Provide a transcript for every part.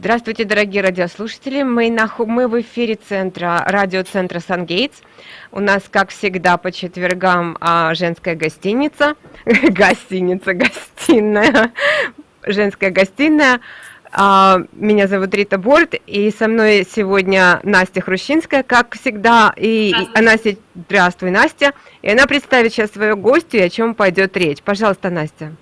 Здравствуйте, дорогие радиослушатели. Мы, на, мы в эфире центра, радиоцентра «Сангейтс». У нас, как всегда, по четвергам а, женская гостиница. гостиница, гостиная. Женская гостиная. А, меня зовут Рита Борт, и со мной сегодня Настя Хрущинская, как всегда. И, и она, здравствуй, Настя. И она представит сейчас свою гостью, и о чем пойдет речь. Пожалуйста, Настя.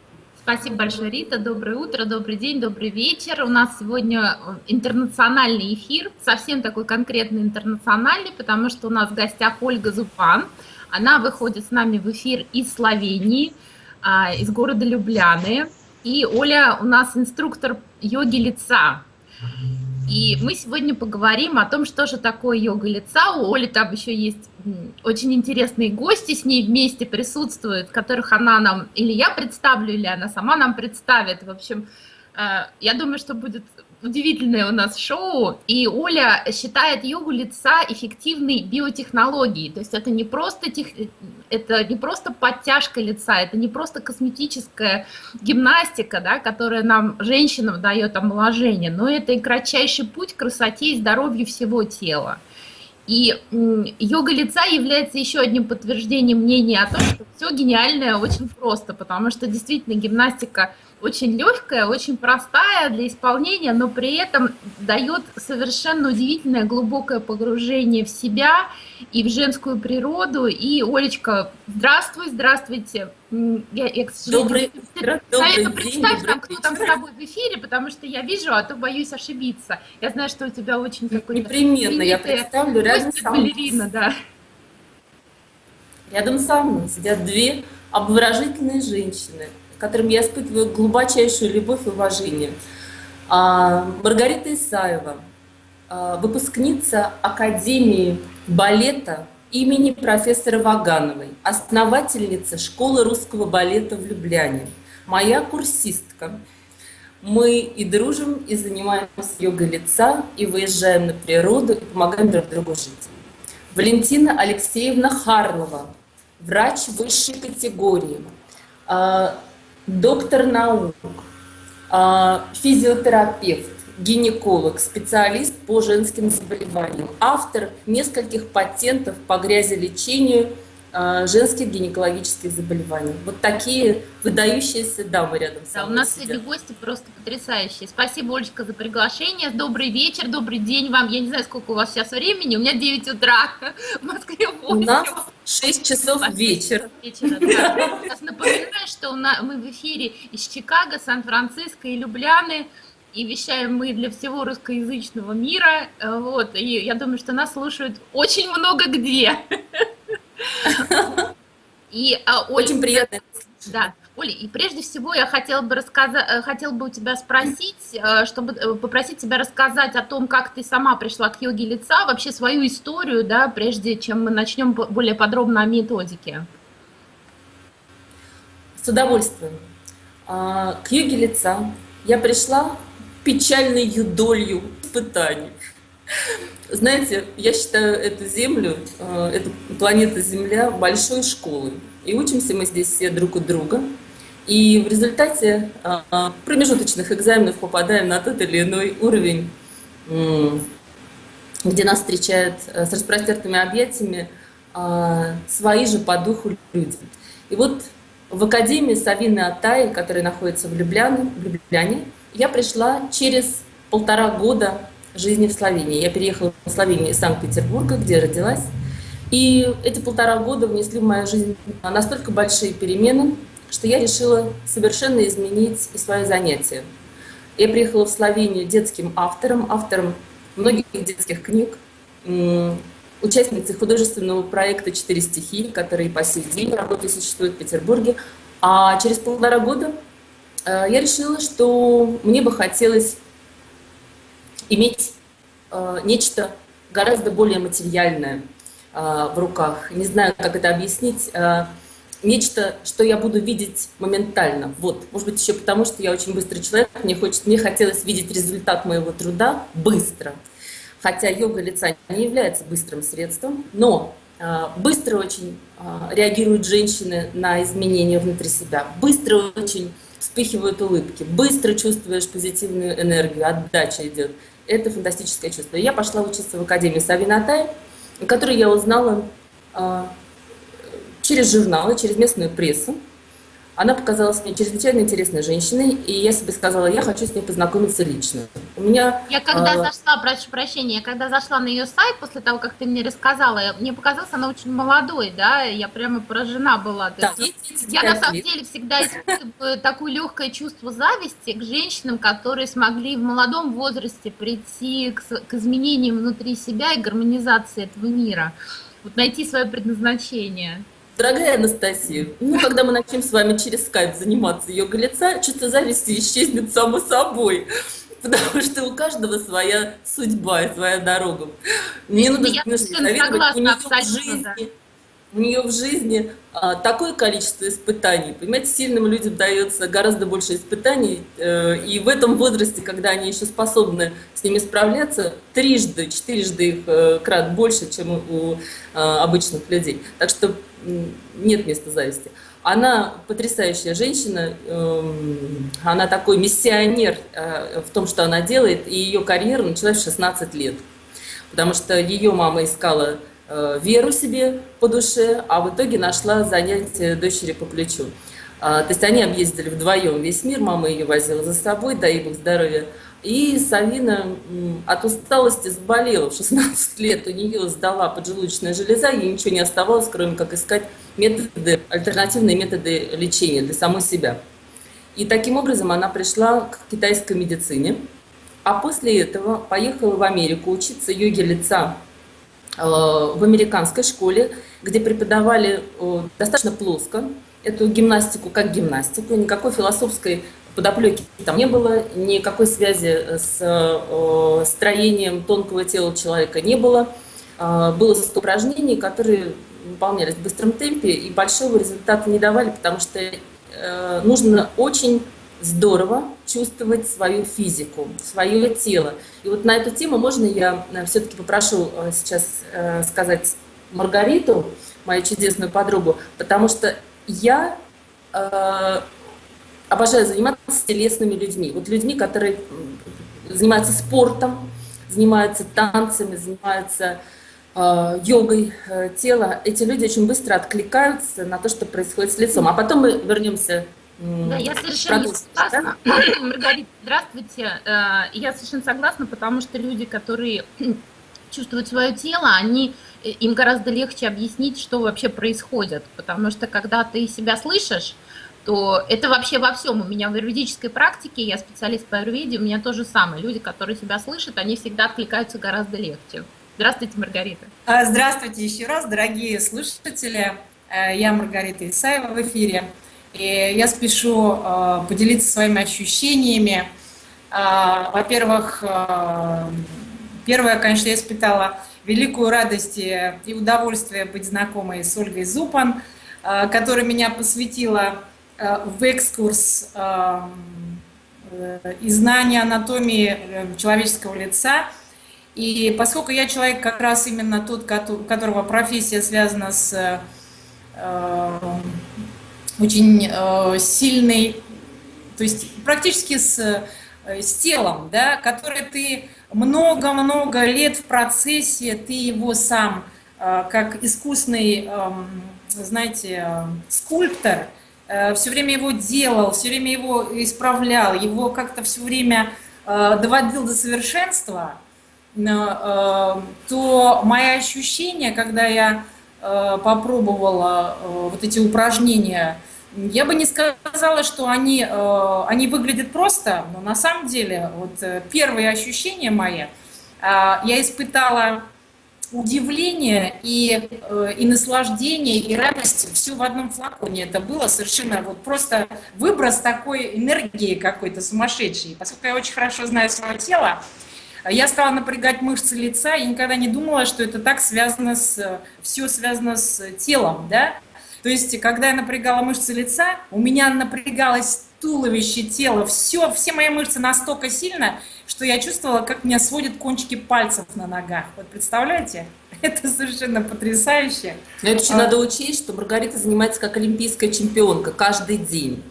Спасибо большое, Рита. Доброе утро, добрый день, добрый вечер. У нас сегодня э, интернациональный эфир, совсем такой конкретный интернациональный, потому что у нас в гостях Ольга Зупан. Она выходит с нами в эфир из Словении, а, из города Любляны. И Оля у нас инструктор йоги лица. И мы сегодня поговорим о том, что же такое йога лица. У Оли там еще есть очень интересные гости с ней вместе присутствуют, которых она нам, или я представлю, или она сама нам представит. В общем, э, я думаю, что будет удивительное у нас шоу, и Оля считает йогу лица эффективной биотехнологией, то есть это не просто, тех, это не просто подтяжка лица, это не просто косметическая гимнастика, да, которая нам, женщинам, дает омоложение, но это и кратчайший путь к красоте и здоровью всего тела. И йога лица является еще одним подтверждением мнения о том, что все гениальное очень просто, потому что действительно гимнастика – очень легкая, очень простая для исполнения, но при этом дает совершенно удивительное глубокое погружение в себя и в женскую природу. И, Олечка, здравствуй, здравствуйте. Я, я к сожалению, добрый, добрый представь нам, кто там с тобой в эфире, потому что я вижу, а то боюсь ошибиться. Я знаю, что у тебя очень какой-то... Непременно, я представлю рядом со мной. балерина, да. Рядом со мной сидят две обворожительные женщины – которым я испытываю глубочайшую любовь и уважение. А, Маргарита Исаева, а, выпускница Академии балета имени профессора Вагановой, основательница школы русского балета в Любляне, моя курсистка. Мы и дружим, и занимаемся йогой лица, и выезжаем на природу, и помогаем друг другу жить. Валентина Алексеевна Харлова, врач высшей категории, а, доктор наук, а, физиотерапевт, гинеколог, специалист по женским заболеваниям, автор нескольких патентов по грязелечению женских гинекологических заболеваний. Вот такие выдающиеся дамы рядом с да, У нас сидят. гости просто потрясающие. Спасибо, Олечка, за приглашение. Добрый вечер, добрый день вам. Я не знаю, сколько у вас сейчас времени. У меня 9 утра, в Москве 8. У нас 6 часов вечера. вечера да. Сейчас напоминаю, что мы в эфире из Чикаго, Сан-Франциско и Любляны и вещаем мы для всего русскоязычного мира. Вот, и я думаю, что нас слушают очень много где. И, а, Оля, Очень приятно. Да. Оля, и прежде всего я хотела бы, рассказать, э, хотела бы у тебя спросить, э, чтобы э, попросить тебя рассказать о том, как ты сама пришла к йоге лица, вообще свою историю, да, прежде чем мы начнем более подробно о методике. С удовольствием. А, к йоге лица я пришла печальной юдолью испытаний. Знаете, я считаю эту Землю, э, эту планету Земля большой школой. И учимся мы здесь все друг у друга. И в результате э, промежуточных экзаменов попадаем на тот или иной уровень, где нас встречают э, с распростертыми объятиями свои же по духу люди. И вот в Академии Савины Атай, которая находится в Любляне, в Любляне, я пришла через полтора года жизни в Словении. Я переехала в Словению из Санкт-Петербурга, где родилась. И эти полтора года внесли в мою жизнь настолько большие перемены, что я решила совершенно изменить и свои занятия. Я приехала в Словению детским автором, автором многих детских книг, участницей художественного проекта «Четыре стихи», который по сей день работает и существует в Петербурге. А через полтора года э, я решила, что мне бы хотелось иметь нечто гораздо более материальное э, в руках. Не знаю, как это объяснить. Э, нечто, что я буду видеть моментально. Вот, может быть, еще потому, что я очень быстрый человек, мне, хочет, мне хотелось видеть результат моего труда быстро. Хотя йога лица не является быстрым средством, но э, быстро очень э, реагируют женщины на изменения внутри себя, быстро очень вспыхивают улыбки, быстро чувствуешь позитивную энергию, отдача идет. Это фантастическое чувство. Я пошла учиться в Академию Савинатай, которую я узнала а, через журналы, через местную прессу. Она показалась мне чрезвычайно интересной женщиной, и я себе сказала, я хочу с ней познакомиться лично. У меня... Я когда э... зашла, прошу прощения, я когда зашла на ее сайт, после того, как ты мне рассказала, мне показалось, она очень молодой, да, я прямо поражена была. Да, есть, я на самом деле всегда испытываю такое легкое чувство зависти к женщинам, которые смогли в молодом возрасте прийти к, к изменениям внутри себя и гармонизации этого мира, вот найти свое предназначение. Дорогая Анастасия, ну, когда мы начнем с вами через скайп заниматься йога лица, чувство зависти исчезнет само собой. Потому что у каждого своя судьба и своя дорога. Мне нужно Я согласна, у нее в жизни, да. У нее в жизни а, такое количество испытаний. Понимаете, сильным людям дается гораздо больше испытаний. Э, и в этом возрасте, когда они еще способны с ними справляться, трижды, четырежды их э, крат больше, чем у э, обычных людей. Так что нет места зависти. Она потрясающая женщина, эм, она такой миссионер э, в том, что она делает, и ее карьера началась в 16 лет. Потому что ее мама искала веру себе по душе, а в итоге нашла занятие дочери по плечу. А, то есть они объездили вдвоем весь мир, мама ее возила за собой, дай бог здоровья. И Савина от усталости заболела в 16 лет, у нее сдала поджелудочная железа, ей ничего не оставалось, кроме как искать методы, альтернативные методы лечения для самой себя. И таким образом она пришла к китайской медицине, а после этого поехала в Америку учиться йоге лица э, в американской школе, где преподавали э, достаточно плоско эту гимнастику как гимнастику, никакой философской подоплеки там не было, никакой связи с э, строением тонкого тела человека не было. Э, было упражнений, которые выполнялись в быстром темпе и большого результата не давали, потому что э, нужно очень здорово чувствовать свою физику, свое тело. И вот на эту тему можно я все-таки попрошу сейчас сказать Маргариту, мою чудесную подругу, потому что я обожаю заниматься с телесными людьми. Вот людьми, которые занимаются спортом, занимаются танцами, занимаются э, йогой э, тела. Эти люди очень быстро откликаются на то, что происходит с лицом. А потом мы вернемся да, я совершенно согласна. Да? Маргарита, здравствуйте. Э, я совершенно согласна, потому что люди, которые чувствуют свое тело, они, э, им гораздо легче объяснить, что вообще происходит. Потому что когда ты себя слышишь, то это вообще во всем. У меня в юридической практике, я специалист по аюрведе, у меня то же самое. Люди, которые себя слышат, они всегда откликаются гораздо легче. Здравствуйте, Маргарита. А, здравствуйте еще раз, дорогие слушатели. Э, я Маргарита Исаева в эфире. И я спешу э, поделиться своими ощущениями. А, во-первых, э, первое, конечно, я испытала великую радость и удовольствие быть знакомой с Ольгой Зупан, которая меня посвятила Э, в экскурс э, и знания анатомии э, человеческого лица. И поскольку я человек как раз именно тот, у которого профессия связана с очень сильной, то есть практически с, с телом, да, который ты много-много лет в процессе, ты его сам, как искусный, эм, знаете, скульптор, Э, все время его делал, все время его исправлял, его как-то все время э, доводил до совершенства, э, то мои ощущения, когда я попробовала вот эти упражнения, я бы не сказала, что они, они выглядят просто, но на самом деле вот первые ощущения мои я испытала удивление и, э, и наслаждение, и радость все в одном флаконе. Это было совершенно вот просто выброс такой энергии какой-то сумасшедшей. Поскольку я очень хорошо знаю свое тело, я стала напрягать мышцы лица и никогда не думала, что это так связано с... Все связано с телом, да? То есть, когда я напрягала мышцы лица, у меня напрягалось туловище, тело, все, все мои мышцы настолько сильно, что я чувствовала, как меня сводят кончики пальцев на ногах. Вот представляете? Это совершенно потрясающе. Но это еще а... надо учесть, что Маргарита занимается как олимпийская чемпионка каждый день.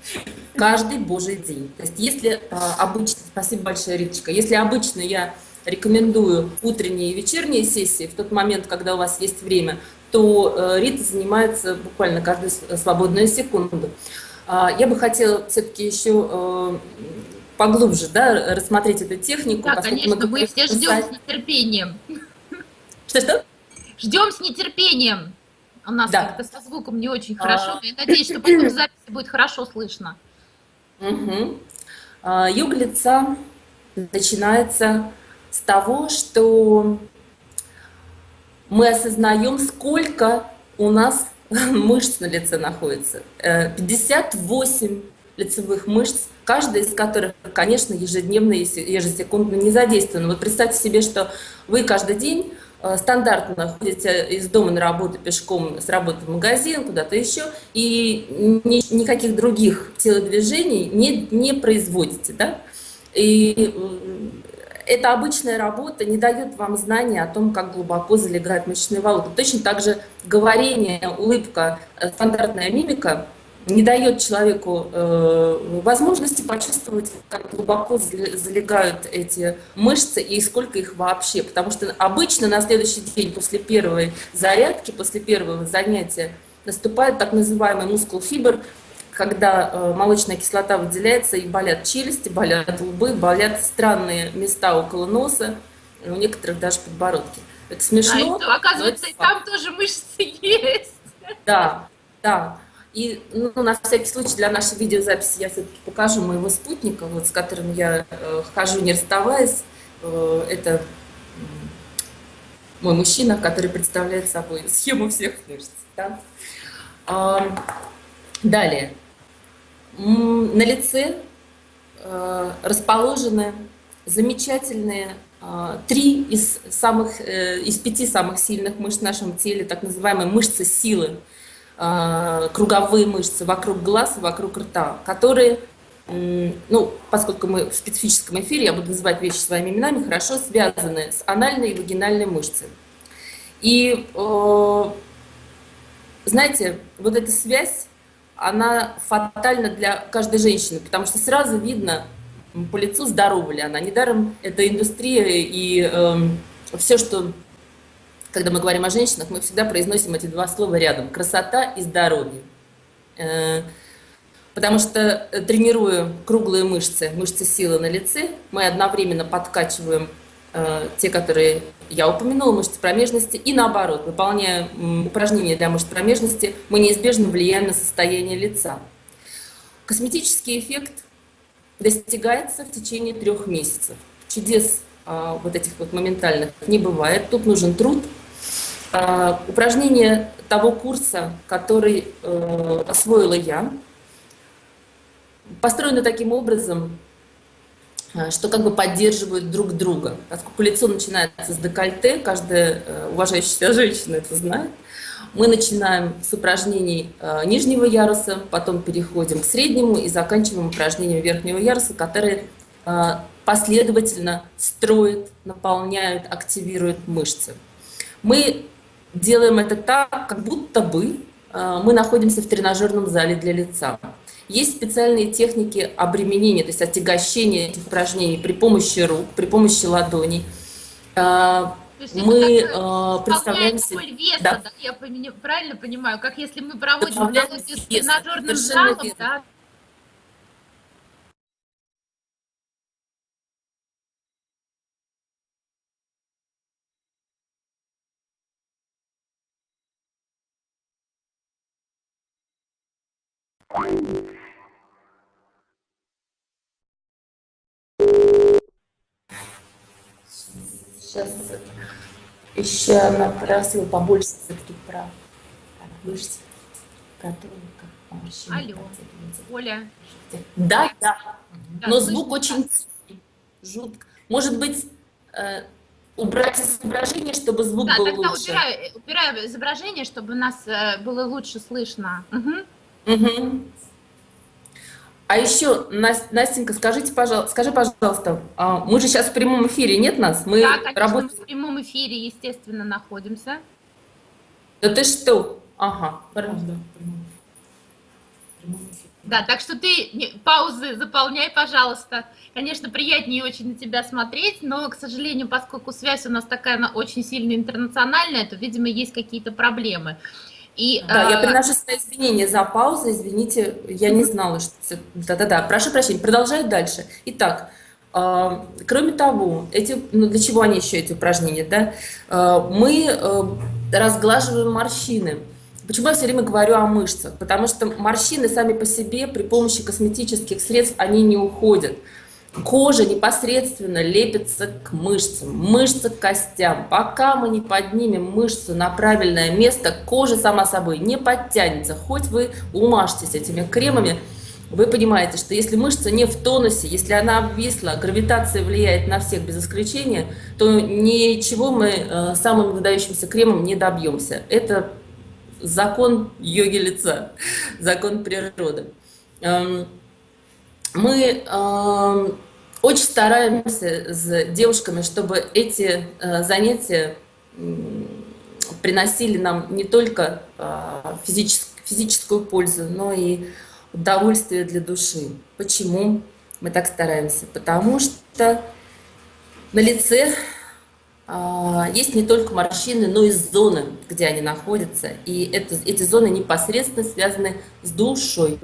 каждый божий день. То есть если а, обычно, спасибо большое, Риточка, если обычно я рекомендую утренние и вечерние сессии в тот момент, когда у вас есть время, то э, Рита занимается буквально каждую свободную секунду. А, я бы хотела все-таки еще э, поглубже да, рассмотреть эту технику. Да, конечно, мы, мы все ждем с нетерпением. Что-что? Ждем с нетерпением. У нас да. как-то со звуком не очень хорошо. А... Я надеюсь, что потом в записи будет хорошо слышно. Угу. Йога лица начинается с того, что мы осознаем, сколько у нас мышц на лице находится. 58 э, лицевых мышц, каждая из которых, конечно, ежедневно, ежесекундно не задействована. Вот представьте себе, что вы каждый день э, стандартно ходите из дома на работу пешком, с работы в магазин, куда-то еще, и ни, никаких других телодвижений не, не производите. Да? И эта обычная работа не дает вам знания о том, как глубоко залегает мышечная волокна. Точно так же говорение, улыбка, э, стандартная мимика не дает человеку э, возможности почувствовать, как глубоко залегают эти мышцы и сколько их вообще. Потому что обычно на следующий день после первой зарядки, после первого занятия наступает так называемый мускул фибр, когда э, молочная кислота выделяется, и болят челюсти, болят лбы, болят странные места около носа, у некоторых даже подбородки. Это смешно. А, что, оказывается, и там тоже мышцы есть. Да, да. И ну, на всякий случай для нашей видеозаписи я все-таки покажу моего спутника, вот, с которым я э, хожу не расставаясь. Э, это мой мужчина, который представляет собой схему всех мышц. Да? А, далее. На лице э, расположены замечательные э, три из, самых, э, из пяти самых сильных мышц в нашем теле, так называемые мышцы силы, круговые мышцы вокруг глаз вокруг рта, которые, ну, поскольку мы в специфическом эфире, я буду называть вещи своими именами, хорошо связаны с анальной и вагинальной мышцей. И, знаете, вот эта связь она фатальна для каждой женщины, потому что сразу видно по лицу, здорова ли она. Недаром это индустрия и э, эм, все, что, когда мы говорим о женщинах, мы всегда произносим эти два слова рядом. Красота и здоровье. Э, потому что э, тренируя круглые мышцы, мышцы силы на лице, мы одновременно подкачиваем Э, те, которые я упомянула, мышцы промежности, и наоборот, выполняя упражнения для мышц промежности, мы неизбежно влияем на состояние лица. Косметический эффект достигается в течение трех месяцев. Чудес а, вот этих вот моментальных не бывает, тут нужен труд. А, упражнение того курса, который э, освоила я, построено таким образом, что как бы поддерживают друг друга. Поскольку лицо начинается с декольте, каждая э, уважающая себя женщина это знает, мы начинаем с упражнений э, нижнего яруса, потом переходим к среднему и заканчиваем упражнением верхнего яруса, которые последовательно строят, наполняют, активируют мышцы. Мы делаем это так, как будто бы мы находимся в тренажерном зале для лица. Есть специальные техники обременения, то есть отягощения этих упражнений при помощи рук, при помощи ладоней. А, мы э, представляем себе... Веса, да. Да, я правильно понимаю, как если мы проводим аналогию с тренажерным залом, да, Сейчас еще она просила побольше все-таки про мышцы, которые как Алло, Оля. Да, да, да но звук очень жутко. Может быть, э, убрать изображение, чтобы звук да, был тогда лучше? Убираю, убираю изображение, чтобы нас э, было лучше слышно. Угу. Угу. А еще, Настенька, скажите, пожалуйста, скажи, пожалуйста, а мы же сейчас в прямом эфире, нет нас? Мы да, конечно, работаем... мы в прямом эфире, естественно, находимся. Да ты что? Ага, правда. Да, так что ты паузы заполняй, пожалуйста. Конечно, приятнее очень на тебя смотреть, но, к сожалению, поскольку связь у нас такая она очень сильно интернациональная, то, видимо, есть какие-то проблемы. И, да, э... я приношу свои извинения за паузу, извините, я не знала, что... Да-да-да, прошу прощения, продолжаю дальше. Итак, э, кроме того, эти, ну, для чего они еще, эти упражнения, да? Э, мы э, разглаживаем морщины. Почему я все время говорю о мышцах? Потому что морщины сами по себе при помощи косметических средств, они не уходят. Кожа непосредственно лепится к мышцам, мышцы к костям. Пока мы не поднимем мышцу на правильное место, кожа сама собой не подтянется. Хоть вы умажьтесь этими кремами, вы понимаете, что если мышца не в тонусе, если она обвисла, гравитация влияет на всех без исключения, то ничего мы э, самым выдающимся кремом не добьемся. Это закон йоги лица, закон природы. Эм, мы эм, очень стараемся с девушками, чтобы эти э, занятия приносили нам не только э, физическую пользу, но и удовольствие для души. Почему мы так стараемся? Потому что на лице а, есть не только морщины, но и зоны, где они находятся. И это, эти зоны непосредственно связаны с душой,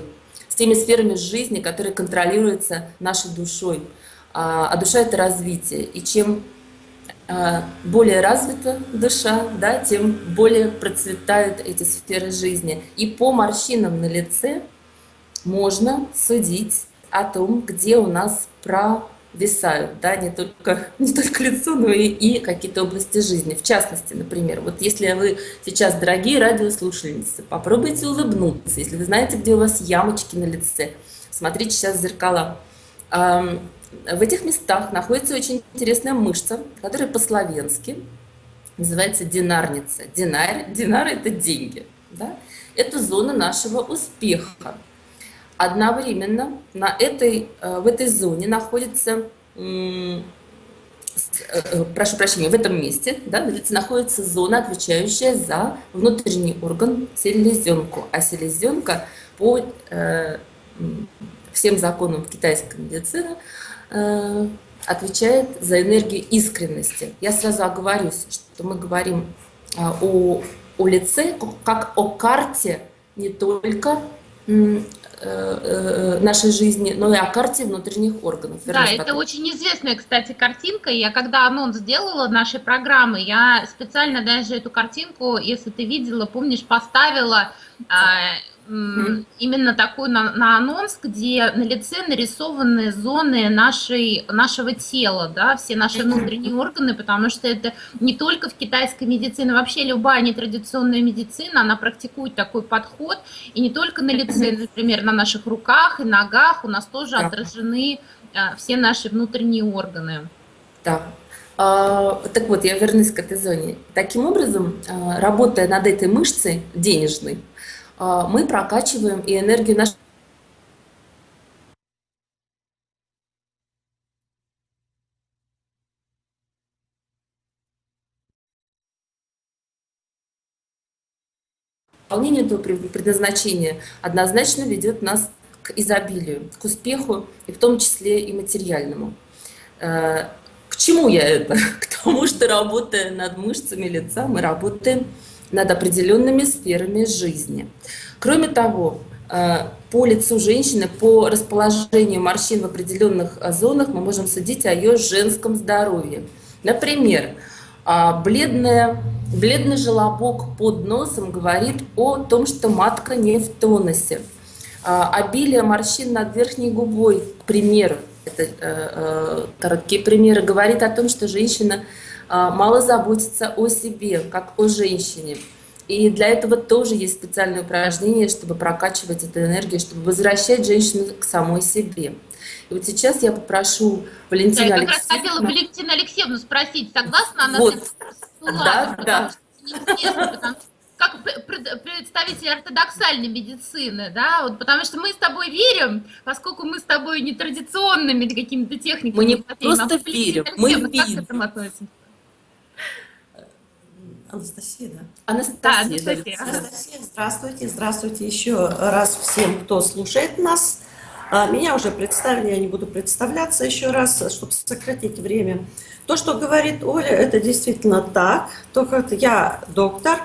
с теми сферами жизни, которые контролируются нашей душой. А, а душа — это развитие. И чем а, более развита душа, да, тем более процветают эти сферы жизни. И по морщинам на лице можно судить о том, где у нас про висают, да, не только, не только лицо, но и, и какие-то области жизни. В частности, например, вот если вы сейчас, дорогие радиослушательницы, попробуйте улыбнуться, если вы знаете, где у вас ямочки на лице, смотрите сейчас в зеркала. В этих местах находится очень интересная мышца, которая по-словенски называется динарница. Динар, динар – это деньги. Да? Это зона нашего успеха. Одновременно на этой, э, в этой зоне находится, э, э, прошу прощения, в этом месте да, находится зона, отвечающая за внутренний орган селезенку. А селезенка по всем законам китайской медицины отвечает за энергию искренности. Я сразу оговорюсь, что мы говорим о, о лице как о карте не только Э, э, нашей жизни, но и о карте внутренних органов. Да, это так. очень известная, кстати, картинка. Я когда анонс сделала нашей программы, я специально даже эту картинку, если ты видела, помнишь, поставила а, Mm. Именно такой на, на анонс, где на лице нарисованы зоны нашей, нашего тела, да, все наши внутренние органы, потому что это не только в китайской медицине, вообще любая нетрадиционная медицина, она практикует такой подход, и не только на лице, например, на наших руках и ногах у нас тоже да. отражены а, все наши внутренние органы. Да. А, так вот, я вернусь к этой зоне. Таким образом, а, работая над этой мышцей денежной, мы прокачиваем и энергию нашей Выполнение этого предназначения однозначно ведет нас к изобилию, к успеху, и в том числе и материальному. Э, к чему я это? К тому, что работая над мышцами лица, мы работаем над определенными сферами жизни. Кроме того, э, по лицу женщины, по расположению морщин в определенных э, зонах мы можем судить о ее женском здоровье. Например, а, бледная, бледный желобок под носом говорит о том, что матка не в тонусе. А, обилие морщин над верхней губой, к примеру, это э, короткие примеры, говорит о том, что женщина мало заботится о себе, как о женщине. И для этого тоже есть специальное упражнение, чтобы прокачивать эту энергию, чтобы возвращать женщину к самой себе. И вот сейчас я попрошу Валентину да, я как раз хотела Валентину Алексеевну спросить, согласна она вот. с этим? Да, да. как представитель ортодоксальной медицины, да, вот потому что мы с тобой верим, поскольку мы с тобой не традиционными какими-то техниками. Мы не просто верим, мы да? Анастасия. Да, Анастасия. Анастасия, здравствуйте, здравствуйте еще раз всем, кто слушает нас. А, Меня уже представили, я не буду представляться еще раз, чтобы сократить время. То, что говорит Оля, это действительно так. Только я доктор,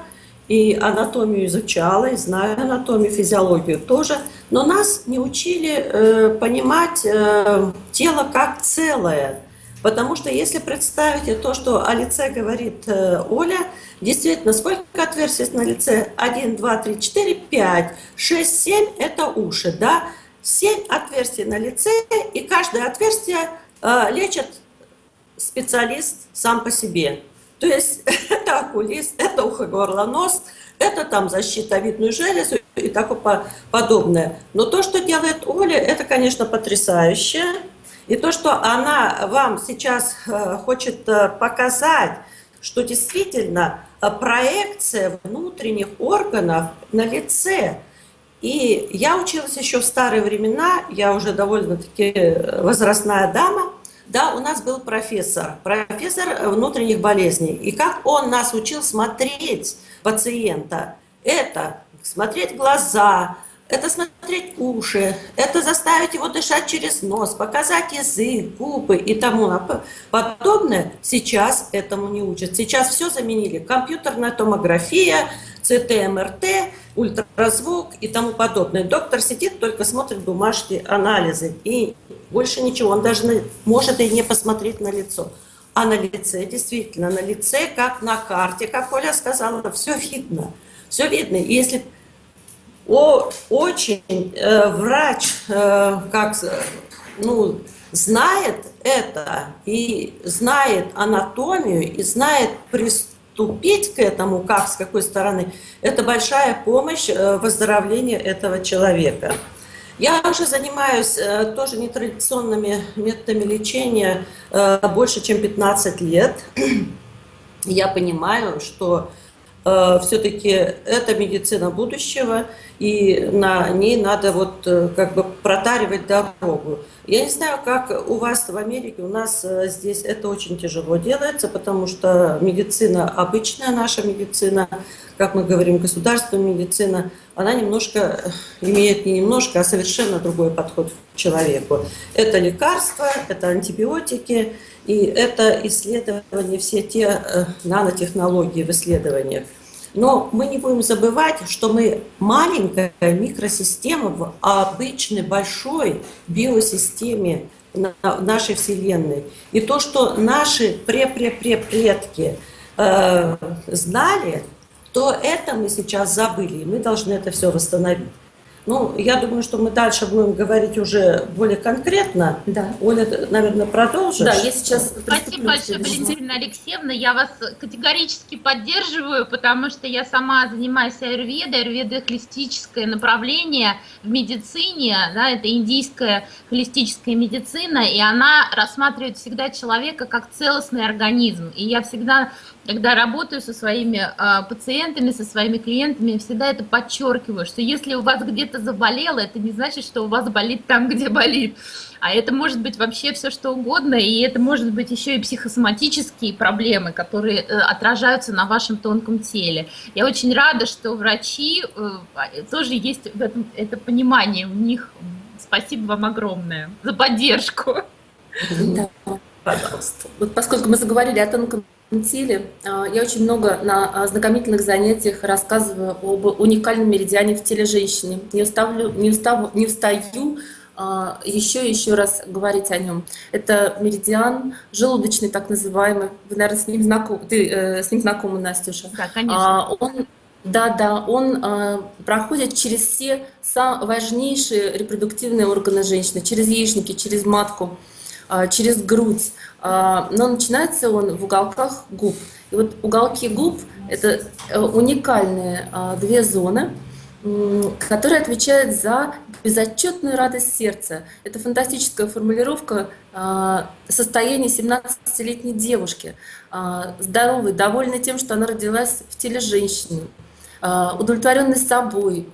и анатомию изучала, и знаю анатомию, физиологию тоже. Но нас не учили э, понимать э, тело как целое. Потому что если представите то, что о лице говорит э, Оля, действительно, сколько отверстий на лице? 1, 2, 3, 4, 5, 6, 7 – это уши, да? 7 отверстий на лице, и каждое отверстие э, лечит специалист сам по себе. То есть это окулист, это ухо, горло, нос, это там защитовидную железу и такое подобное. Но то, что делает Оля, это, конечно, потрясающе. И то, что она вам сейчас э, хочет э, показать, что действительно э, проекция внутренних органов на лице. И я училась еще в старые времена, я уже довольно-таки возрастная дама, да, у нас был профессор, профессор внутренних болезней. И как он нас учил смотреть пациента, это смотреть глаза, это смотреть уши, это заставить его дышать через нос, показать язык, губы и тому подобное. Сейчас этому не учат. Сейчас все заменили. Компьютерная томография, ЦТ, МРТ, ультразвук и тому подобное. Доктор сидит, только смотрит бумажки, анализы и больше ничего. Он даже может и не посмотреть на лицо. А на лице, действительно, на лице, как на карте, как Оля сказала, все видно. Все видно. И если о, очень э, врач э, как, ну, знает это и знает анатомию и знает приступить к этому, как, с какой стороны, это большая помощь э, выздоровлению этого человека. Я уже занимаюсь э, тоже нетрадиционными методами лечения э, больше, чем 15 лет. Я понимаю, что Э, все-таки это медицина будущего, и на ней надо вот э, как бы протаривать дорогу. Я не знаю, как у вас в Америке, у нас э, здесь это очень тяжело делается, потому что медицина, обычная наша медицина, как мы говорим, государственная медицина, она немножко имеет не немножко, а совершенно другой подход к человеку. Это лекарства, это антибиотики, и это исследования, все те нанотехнологии в исследованиях. Но мы не будем забывать, что мы маленькая микросистема в обычной большой биосистеме нашей Вселенной. И то, что наши пре-пре-пре-предки э, знали, то это мы сейчас забыли, и мы должны это все восстановить. Ну, я думаю, что мы дальше будем говорить уже более конкретно. Да. Оля, наверное, продолжишь. Да, я сейчас... Спасибо большое, Валентина Алексеевна. Я вас категорически поддерживаю, потому что я сама занимаюсь аюрведой. Аюрведа – холистическое направление в медицине. Да, это индийская холистическая медицина, и она рассматривает всегда человека как целостный организм. И я всегда когда работаю со своими э, пациентами, со своими клиентами, я всегда это подчеркиваю, что если у вас где-то заболело, это не значит, что у вас болит там, где болит. А это может быть вообще все что угодно, и это может быть еще и психосоматические проблемы, которые э, отражаются на вашем тонком теле. Я очень рада, что врачи э, тоже есть в этом, это понимание у них. Спасибо вам огромное за поддержку. Да, пожалуйста. Вот поскольку мы заговорили о тонком теле. А, я очень много на знакомительных занятиях рассказываю об уникальном меридиане в теле женщины. Не, уставлю, не, устав, не устаю еще и еще раз говорить о нем. Это меридиан желудочный, так называемый. Вы, наверное, с ним знакомы, ты э, с ним знакома, Настюша. Да, конечно. А, он, да, да, он э, проходит через все важнейшие репродуктивные органы женщины, через яичники, через матку. А, через грудь, а, но начинается он в уголках губ. И вот уголки губ – это э, уникальные а, две зоны, которые отвечают за безотчетную радость сердца. Это фантастическая формулировка состояния 17-летней девушки, здоровой, довольной тем, что она родилась в теле женщины, удовлетворенной собой,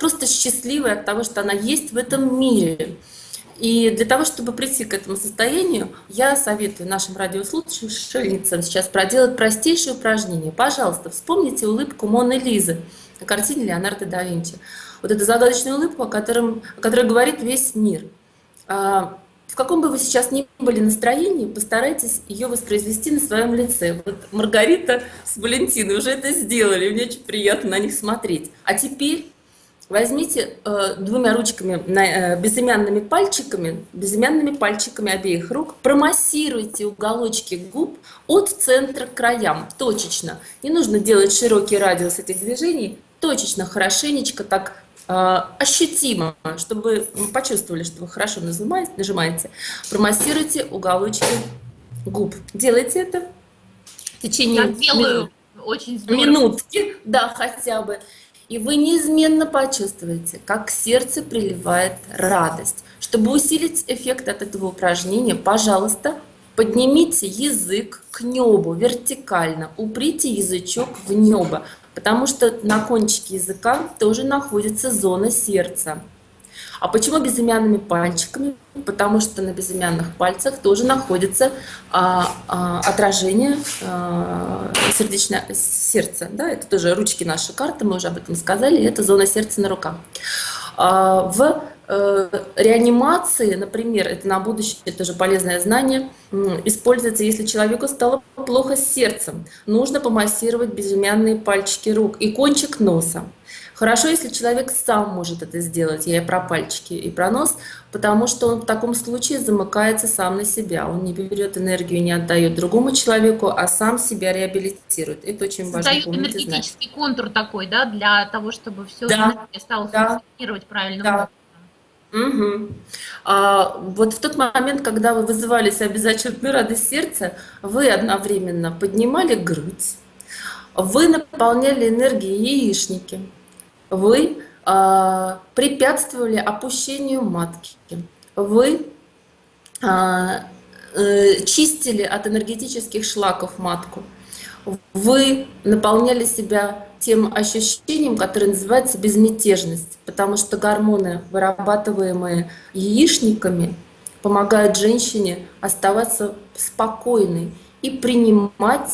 просто счастливой от того, что она есть в этом мире. И для того, чтобы прийти к этому состоянию, я советую нашим радиослушательницам сейчас проделать простейшее упражнение. Пожалуйста, вспомните улыбку Моны Лизы на картине Леонардо да Винчи. Вот эта загадочная улыбка, о, котором, о которой говорит весь мир. А, в каком бы вы сейчас ни были настроении, постарайтесь ее воспроизвести на своем лице. Вот Маргарита с Валентиной уже это сделали, мне очень приятно на них смотреть. А теперь возьмите э, двумя ручками, на, э, безымянными пальчиками, безымянными пальчиками обеих рук, промассируйте уголочки губ от центра к краям, точечно. Не нужно делать широкий радиус этих движений, точечно, хорошенечко так э, ощутимо, чтобы вы почувствовали, что вы хорошо нажимаете, нажимаете. Промассируйте уголочки губ. Делайте это в течение Я делаю очень здорово. минутки, да, хотя бы. И вы неизменно почувствуете, как сердце приливает радость. Чтобы усилить эффект от этого упражнения, пожалуйста, поднимите язык к небу вертикально, уприте язычок в небо, потому что на кончике языка тоже находится зона сердца. А почему безымянными пальчиками? Потому что на безымянных пальцах тоже находится а, а, отражение а, сердечного сердца. Да? Это тоже ручки нашей карты, мы уже об этом сказали, это зона сердца на руках. А, в э, реанимации, например, это на будущее это тоже полезное знание, используется, если человеку стало плохо с сердцем. Нужно помассировать безымянные пальчики рук и кончик носа. Хорошо, если человек сам может это сделать, я и про пальчики, и про нос, потому что он в таком случае замыкается сам на себя. Он не берет энергию, не отдает другому человеку, а сам себя реабилитирует. Это очень важно Создает энергетический знать. контур такой, да, для того, чтобы все да, стало да, функционировать правильно. Да. Угу. А, вот в тот момент, когда вы вызывались обязательную радость сердца, вы одновременно поднимали грудь, вы наполняли энергией яичники, вы э, препятствовали опущению матки, вы э, э, чистили от энергетических шлаков матку, вы наполняли себя тем ощущением, которое называется безмятежность, потому что гормоны, вырабатываемые яичниками, помогают женщине оставаться спокойной и принимать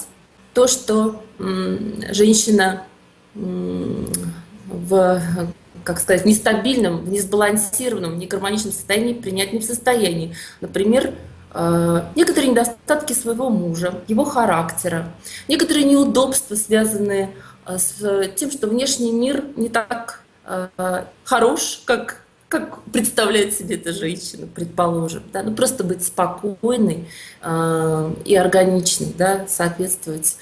то, что женщина в, как сказать, нестабильном, в несбалансированном, негармоничном состоянии принять не в состоянии. Например, э, некоторые недостатки своего мужа, его характера, некоторые неудобства, связанные э, с тем, что внешний мир не так э, хорош, как как представляет себе эта женщина, предположим, да, ну просто быть спокойной э, и органичной, да, соответствовать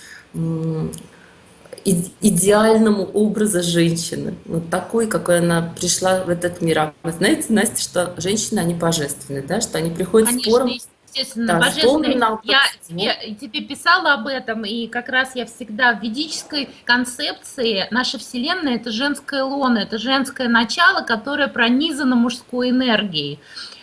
идеальному образу женщины, вот такой, какой она пришла в этот мир. А вы знаете, Настя, что женщины, они божественны, да, что они приходят Конечно, с пором, естественно, да, божественные. Я тебе, тебе писала об этом, и как раз я всегда в ведической концепции, наша Вселенная – это женское лоно, это женское начало, которое пронизано мужской энергией.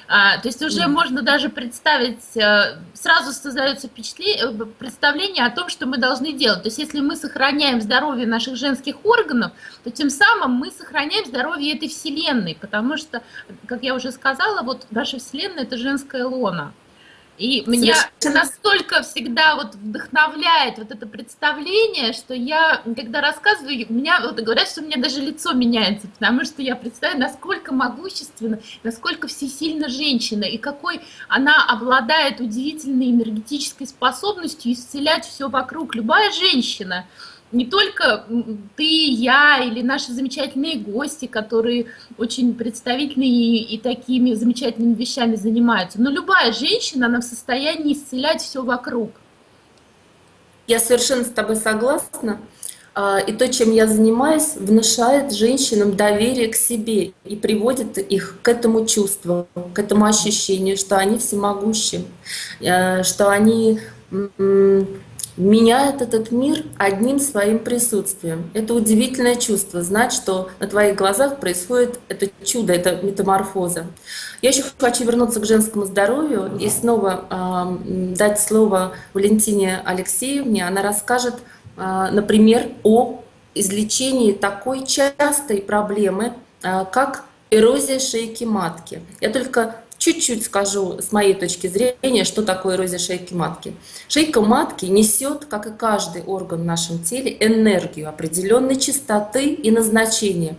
А, то есть уже mm. можно даже представить, э, сразу создается э, представление о том, что мы должны делать. То есть если мы сохраняем здоровье наших женских органов, то тем самым мы сохраняем здоровье этой Вселенной, потому что, как я уже сказала, вот наша Вселенная – это женская лона. И меня настолько всегда вот вдохновляет вот это представление, что я, когда рассказываю, у меня вот говорят, что у меня даже лицо меняется, потому что я представляю, насколько могущественно, насколько всесильна женщина, и какой она обладает удивительной энергетической способностью исцелять все вокруг. Любая женщина, не только ты, я или наши замечательные гости, которые очень представительные и, и такими замечательными вещами занимаются, но любая женщина, она в состоянии исцелять все вокруг. Я совершенно с тобой согласна. А, и то, чем я занимаюсь, внушает женщинам доверие к себе и приводит их к этому чувству, к этому ощущению, что они всемогущи, э, что они меняет этот мир одним своим присутствием. Это удивительное чувство, знать, что на твоих глазах происходит это чудо, это метаморфоза. Я еще хочу вернуться к женскому здоровью и снова э, дать слово Валентине Алексеевне. Она расскажет, э, например, о излечении такой частой проблемы, э, как эрозия шейки матки. Я только чуть-чуть скажу с моей точки зрения, что такое эрозия шейки матки. Шейка матки несет, как и каждый орган в нашем теле, энергию определенной частоты и назначения.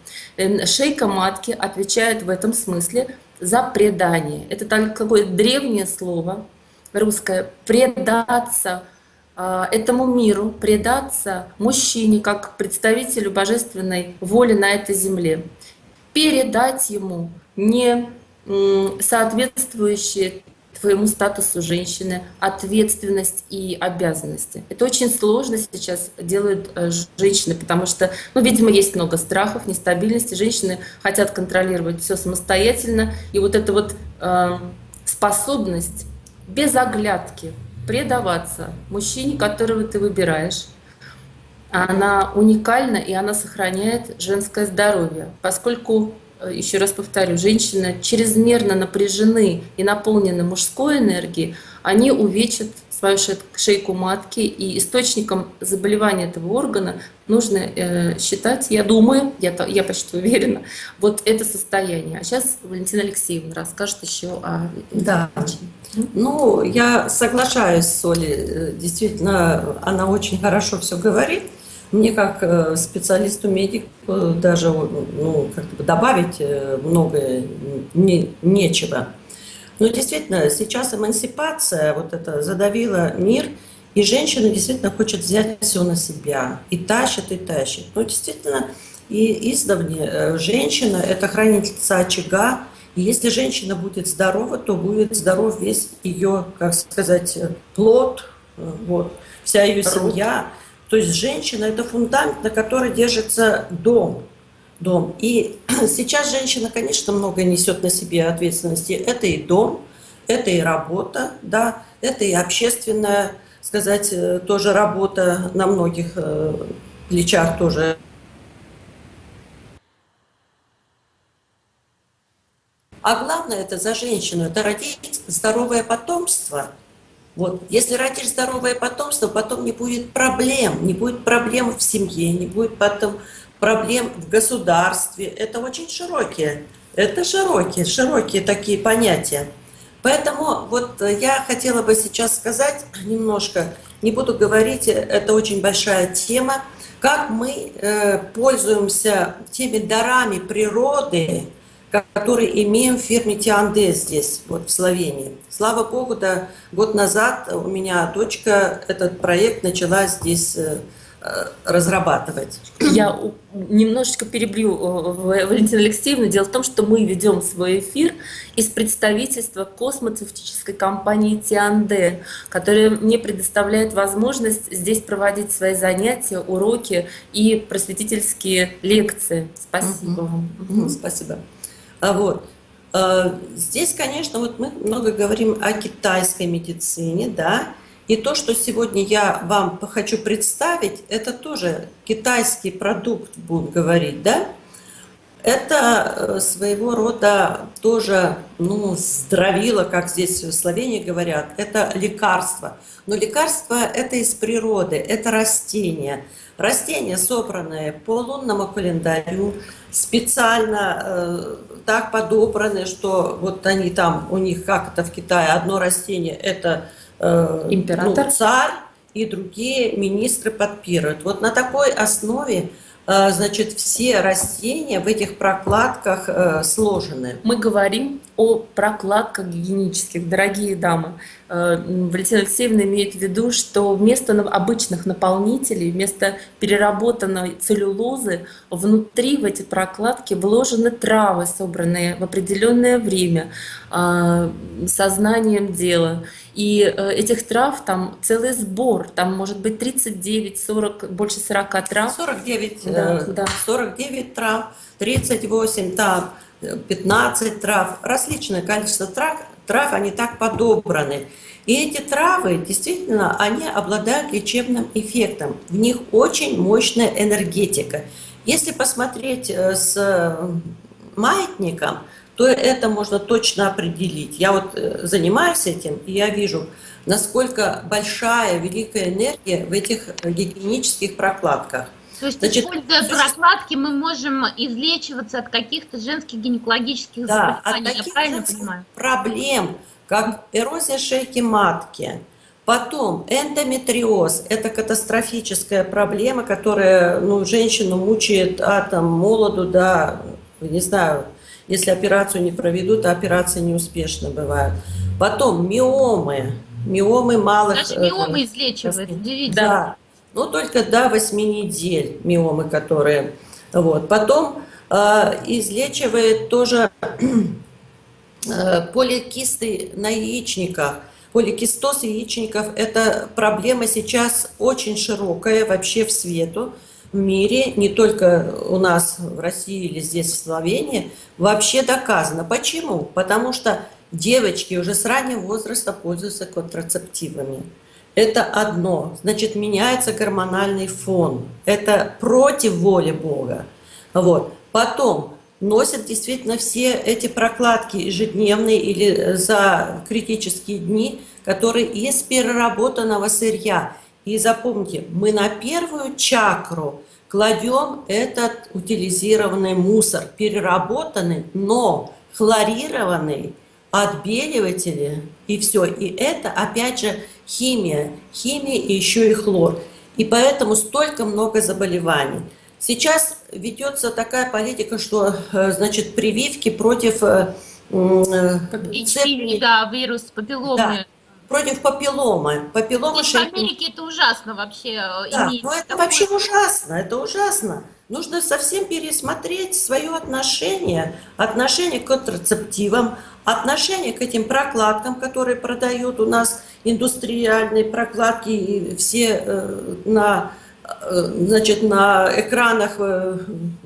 Шейка матки отвечает в этом смысле за предание. Это такое древнее слово русское «предаться», а, этому миру, предаться мужчине как представителю божественной воли на этой земле, передать ему не соответствующие твоему статусу женщины, ответственность и обязанности. Это очень сложно сейчас делают э, женщины, потому что, ну, видимо, есть много страхов, нестабильности. Женщины хотят контролировать все самостоятельно, и вот эта вот э, способность без оглядки предаваться мужчине, которого ты выбираешь, она уникальна и она сохраняет женское здоровье, поскольку еще раз повторю, женщины чрезмерно напряжены и наполнены мужской энергией, они увечат свою шейку матки, и источником заболевания этого органа нужно э, считать, я думаю, я, я почти уверена, вот это состояние. А сейчас Валентина Алексеевна расскажет еще о... Да, ну, я соглашаюсь с Олей, э, действительно, она очень хорошо все говорит, мне как э, специалисту медик даже ну, как бы добавить э, многое не, нечего. Но действительно, сейчас эмансипация вот это задавила мир, и женщина действительно хочет взять все на себя, и тащит, и тащит. Но действительно, и издавне э, женщина – это хранительница очага, и если женщина будет здорова, то будет здоров весь ее, как сказать, плод, вот, вся ее семья. То есть женщина – это фундамент, на который держится дом. дом. И сейчас женщина, конечно, много несет на себе ответственности. Это и дом, это и работа, да, это и общественная, сказать, э, тоже работа на многих э, плечах тоже. А главное это за женщину, это родить здоровое потомство – вот. Если родишь здоровое потомство, потом не будет проблем, не будет проблем в семье, не будет потом проблем в государстве. Это очень широкие, это широкие, широкие такие понятия. Поэтому вот я хотела бы сейчас сказать немножко, не буду говорить, это очень большая тема, как мы э, пользуемся теми дарами природы, который имеем в фирме Тианде здесь, вот в Словении. Слава Богу, да, год назад у меня дочка этот проект начала здесь э, э, разрабатывать. Я немножечко перебью э, Валентину Алексеевну. Дело в том, что мы ведем свой эфир из представительства космоцевтической компании Тианде, которая мне предоставляет возможность здесь проводить свои занятия, уроки и просветительские лекции. Спасибо вам. Спасибо. А вот. А, здесь, конечно, вот мы много говорим о китайской медицине, да, и то, что сегодня я вам хочу представить, это тоже китайский продукт, будем говорить, да, это э, своего рода тоже, ну, здравило, как здесь в Словении говорят, это лекарство. Но лекарство это из природы, это растение. Растения, собранные по лунному календарю, специально э, так подобраны, что вот они там, у них, как это в Китае, одно растение – это э, Император. Ну, царь, и другие министры подпирают. Вот на такой основе э, значит, все растения в этих прокладках э, сложены. Мы говорим о прокладках гигиенических, дорогие дамы. Э, Валентина Алексеевна имеет в виду, что вместо обычных наполнителей, вместо переработанной целлюлозы, внутри в эти прокладки вложены травы, собранные в определенное время, э, сознанием дела. И э, этих трав там целый сбор, там может быть 39, 40, больше 40 трав. 49, да, да. 49 трав, 38 там 15 трав, различное количество трав, трав, они так подобраны. И эти травы, действительно, они обладают лечебным эффектом. В них очень мощная энергетика. Если посмотреть э, с маятником, то это можно точно определить. Я вот э, занимаюсь этим, и я вижу, насколько большая, великая энергия в этих гигиенических прокладках. То есть, Значит, используя прокладки, мы можем излечиваться от каких-то женских гинекологических Да, от заболеваний, я таких правильно понимаю? проблем, как эрозия шейки матки, потом эндометриоз, это катастрофическая проблема, которая ну, женщину мучает от там, молоду до, не знаю, если операцию не проведут, а операции неуспешно бывают. Потом миомы, миомы малых... Даже э, миомы излечивает, костей. удивительно. Да, но только до 8 недель миомы, которые... Вот. Потом э, излечивает тоже э, поликисты на яичниках. Поликистоз яичников – это проблема сейчас очень широкая вообще в свету, в мире, не только у нас в России или здесь в Словении, вообще доказано. Почему? Потому что девочки уже с раннего возраста пользуются контрацептивами. Это одно. Значит, меняется гормональный фон. Это против воли Бога. Вот. Потом носят действительно все эти прокладки ежедневные или за критические дни, которые из переработанного сырья. И запомните, мы на первую чакру кладем этот утилизированный мусор, переработанный, но хлорированный, отбеливатели и все. И это, опять же, химия. Химия и еще и хлор. И поэтому столько много заболеваний. Сейчас ведется такая политика, что, э, значит, прививки против э, э, HPV, да, вирус папилломы. Да, против папилломы. Папиллома И в Америке это ужасно вообще Да, ну это такое. вообще ужасно, это ужасно. Нужно совсем пересмотреть свое отношение, отношение к контрацептивам, отношение к этим прокладкам, которые продают у нас индустриальные прокладки, и все э, на, э, значит, на экранах э,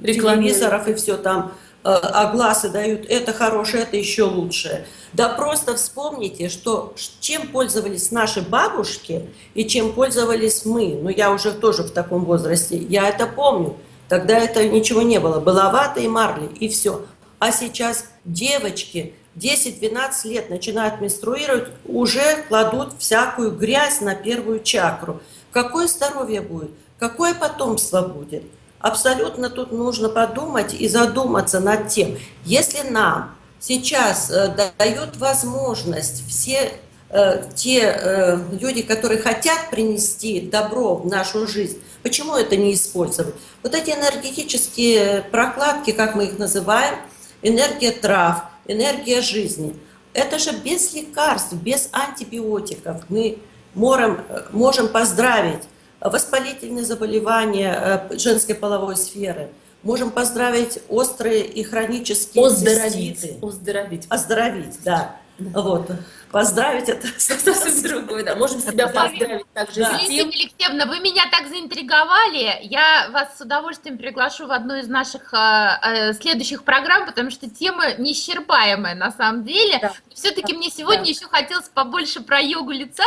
телевизоров и все там э, огласы дают, это хорошее, это еще лучше. Да просто вспомните, что чем пользовались наши бабушки и чем пользовались мы. Ну, я уже тоже в таком возрасте, я это помню. Тогда это ничего не было. Была вата и марли, и все. А сейчас девочки 10-12 лет начинают менструировать, уже кладут всякую грязь на первую чакру. Какое здоровье будет? Какое потомство будет? Абсолютно тут нужно подумать и задуматься над тем, если нам сейчас э, дают возможность все э, те э, люди, которые хотят принести добро в нашу жизнь, почему это не использовать? Вот эти энергетические прокладки, как мы их называем, энергия трав, энергия жизни, это же без лекарств, без антибиотиков. Мы можем, можем поздравить воспалительные заболевания э, женской половой сферы, можем поздравить острые и хронические Оздоровить. Оздоровить. Оздоровить, да. Вот. Поздравить это Совсем другое, да. Можем себя поздравить также Да. с тем, Алексеевна, вы меня так заинтриговали. Я вас с удовольствием приглашу в одну из наших э, э, следующих программ, потому что тема неисчерпаемая на самом деле. Да. Все-таки мне сегодня Да. еще хотелось побольше про йогу лица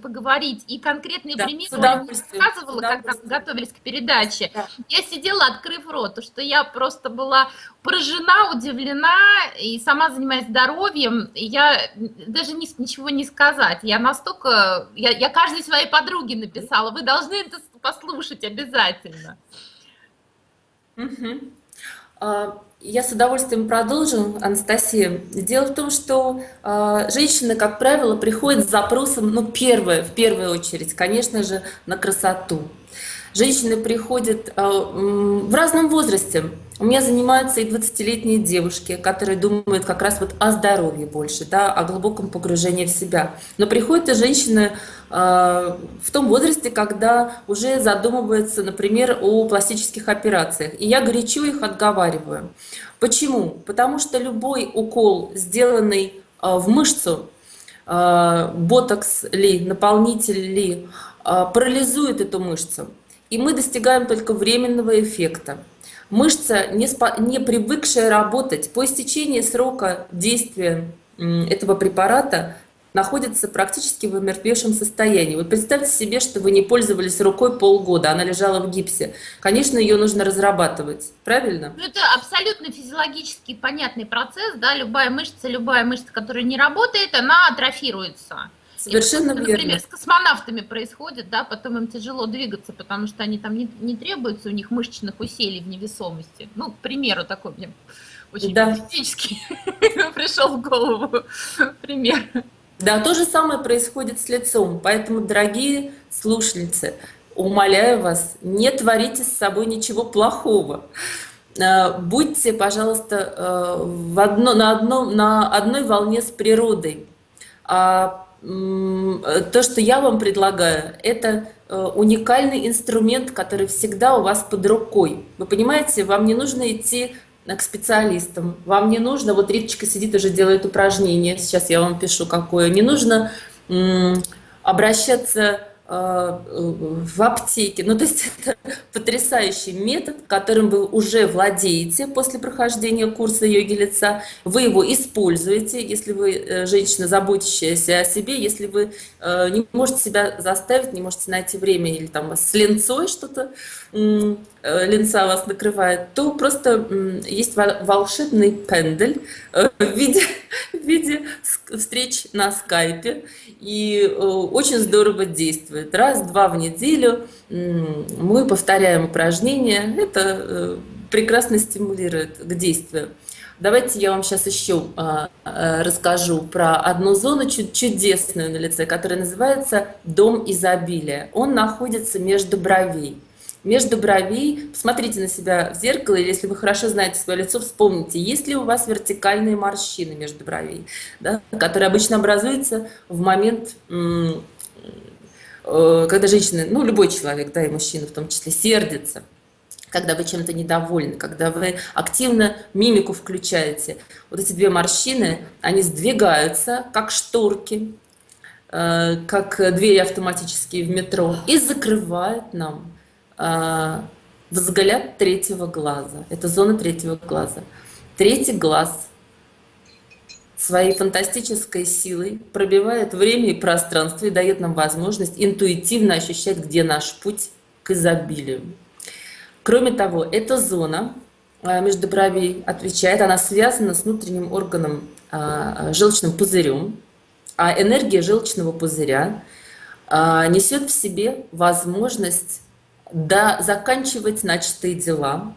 поговорить и конкретные Да, примеры удовольствием, рассказывала, мы удовольствием. готовились к передаче. Да. Я сидела, открыв рот, то что я просто была поражена, удивлена, и сама занимаюсь здоровьем, я даже не, ничего не сказать. Я настолько, я, я каждой своей подруге написала, вы должны это послушать обязательно. А, Я с удовольствием продолжу, Анастасия. Дело в том, что а, женщины, как правило, приходят с запросом, ну, первое, в первую очередь, конечно же, на красоту. Женщины приходят м, в разном возрасте. У меня занимаются и 20-летние девушки, которые думают как раз вот о здоровье больше, да, о глубоком погружении в себя. Но приходят и женщины а, в том возрасте, когда уже задумываются, например, о пластических операциях. И я горячо их отговариваю. Почему? Потому что любой укол, сделанный а, в мышцу, а, ботокс ли, наполнитель ли, а, парализует эту мышцу. И мы достигаем только временного эффекта. Мышца, не, спо- не привыкшая работать, по истечении срока действия этого препарата находится практически в омертвевшем состоянии. Вот представьте себе, что вы не пользовались рукой полгода, она лежала в гипсе. Конечно, ее нужно разрабатывать, правильно? Ну, это абсолютно физиологический понятный процесс, да, любая мышца, любая мышца, которая не работает, она атрофируется. Совершенно это, верно. Например, с космонавтами происходит, да, потом им тяжело двигаться, потому что они там не, не требуются у них мышечных усилий в невесомости. Ну, к примеру, такой мне очень Да. фантастический пришел в голову пример. Да, то же самое происходит с лицом. Поэтому, дорогие слушательницы, умоляю вас, не творите с собой ничего плохого. Э, Будьте, пожалуйста, э, в одно, на, одном, на одной волне с природой. То, что я вам предлагаю, это э, уникальный инструмент, который всегда у вас под рукой. Вы понимаете, вам не нужно идти э, к специалистам, вам не нужно, вот Риточка сидит уже делает упражнение, сейчас я вам пишу какое, не нужно обращаться в аптеке. Ну, то есть это потрясающий метод, которым вы уже владеете после прохождения курса йоги лица. Вы его используете, если вы э, женщина, заботящаяся о себе, если вы э, не можете себя заставить, не можете найти время или там с ленцой что-то, м, э, ленца вас накрывает, то просто есть вол- волшебный пендель э, в виде, в виде встреч на скайпе, и э, очень здорово действует. Раз-два в неделю мы повторяем упражнения, это э, прекрасно стимулирует к действию. Давайте я вам сейчас еще а, а, расскажу про одну зону чу- чудесную на лице, которая называется «Дом изобилия». Он находится между бровей. Между бровей, посмотрите на себя в зеркало, или если вы хорошо знаете свое лицо, вспомните, есть ли у вас вертикальные морщины между бровей, да, которые обычно образуются в момент, э, когда женщины, ну любой человек, да, и мужчина в том числе, сердится когда вы чем-то недовольны, когда вы активно мимику включаете. Вот эти две морщины, они сдвигаются, как шторки, э, как двери автоматические в метро, и закрывают нам взгляд третьего глаза. Это зона третьего глаза. Третий глаз своей фантастической силой пробивает время и пространство и дает нам возможность интуитивно ощущать, где наш путь к изобилию. Кроме того, эта зона а, между бровей отвечает, она связана с внутренним органом а, желчным пузырем, а энергия желчного пузыря а, несет в себе возможность да, заканчивать начатые дела,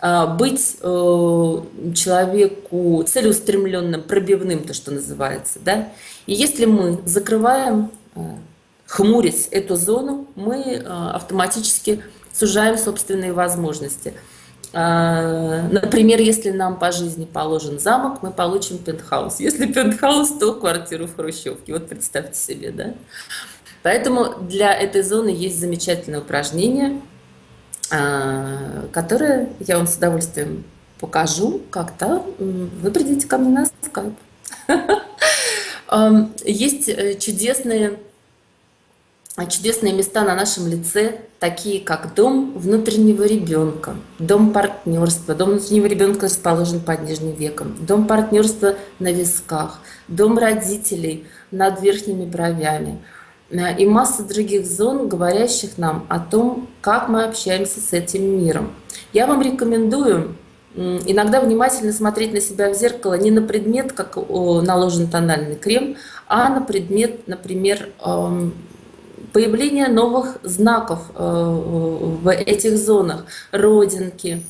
а, быть э, человеку целеустремленным, пробивным, то, что называется. Да? И если мы закрываем, э, эту зону, мы э, автоматически сужаем собственные возможности. А, Например, если нам по жизни положен замок, мы получим пентхаус. Если пентхаус, то квартиру в Хрущевке. Вот представьте себе, да? Поэтому для этой зоны есть замечательное упражнение, а, которое я вам с удовольствием покажу, м, вы придете ко мне на скайп. Есть э, чудесные чудесные места на нашем лице, такие как дом внутреннего ребенка, дом партнерства. Дом внутреннего ребенка расположен под нижним веком, дом партнерства на висках, дом родителей над верхними бровями и масса других зон, говорящих нам о том, как мы общаемся с этим миром. Я вам рекомендую иногда внимательно смотреть на себя в зеркало не на предмет, как наложен тональный крем, а на предмет, например, эм, появление новых знаков э, в этих зонах, родинки,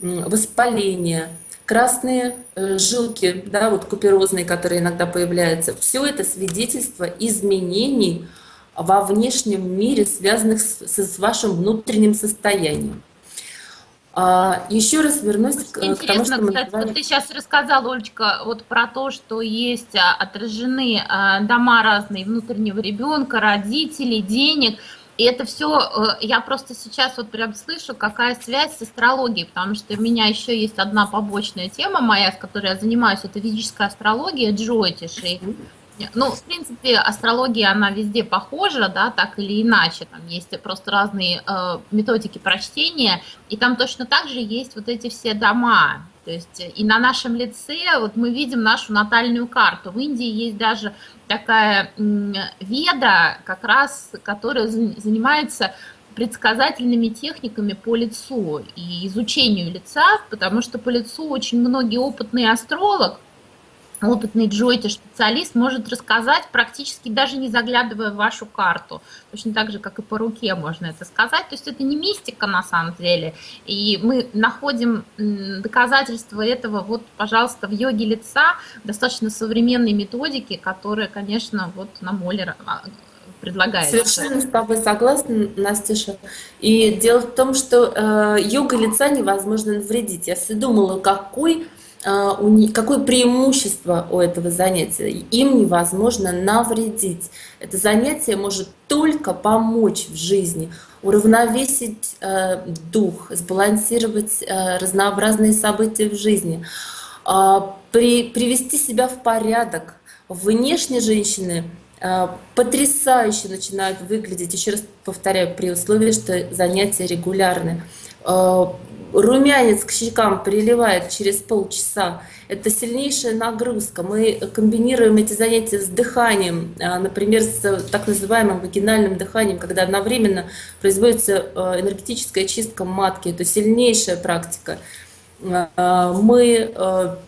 воспаление, красные э, жилки, да, вот куперозные, которые иногда появляются. Все это свидетельство изменений во внешнем мире, связанных с, с вашим внутренним состоянием. А, еще раз вернусь к, к тому, что мы кстати, называли... вот ты сейчас рассказала, Олечка, вот про то, что есть а, отражены а, дома разные внутреннего ребенка, родителей, денег. И это все, я просто сейчас вот прям слышу, какая связь с астрологией, потому что у меня еще есть одна побочная тема моя, с которой я занимаюсь, это ведическая астрология, джойтиш. И ну, в принципе, астрология, она везде похожа, да, так или иначе. Там есть просто разные э, методики прочтения, и там точно так же есть вот эти все дома. То есть и на нашем лице вот мы видим нашу натальную карту. В Индии есть даже такая веда, как раз, которая за- занимается предсказательными техниками по лицу и изучению лица, потому что по лицу очень многие опытные астролог опытный джойти-специалист может рассказать, практически даже не заглядывая в вашу карту. Точно так же, как и по руке можно это сказать. То есть это не мистика на самом деле. И мы находим доказательства этого, вот, пожалуйста, в йоге лица, достаточно современной методики, которая, конечно, вот на Моллер а, предлагает. Совершенно с тобой согласна, Настюша. И дело в том, что э, йога лица невозможно навредить. Я все думала, какой какое преимущество у этого занятия? Им невозможно навредить. Это занятие может только помочь в жизни, уравновесить э, дух, сбалансировать э, разнообразные события в жизни, при, привести себя в порядок. Внешне женщины э, потрясающе начинают выглядеть, еще раз повторяю, при условии, что занятия регулярны румянец к щекам приливает через полчаса. Это сильнейшая нагрузка. Мы комбинируем эти занятия с дыханием, а, например, с так называемым вагинальным дыханием, когда одновременно производится а, энергетическая чистка матки. Это сильнейшая практика. А, мы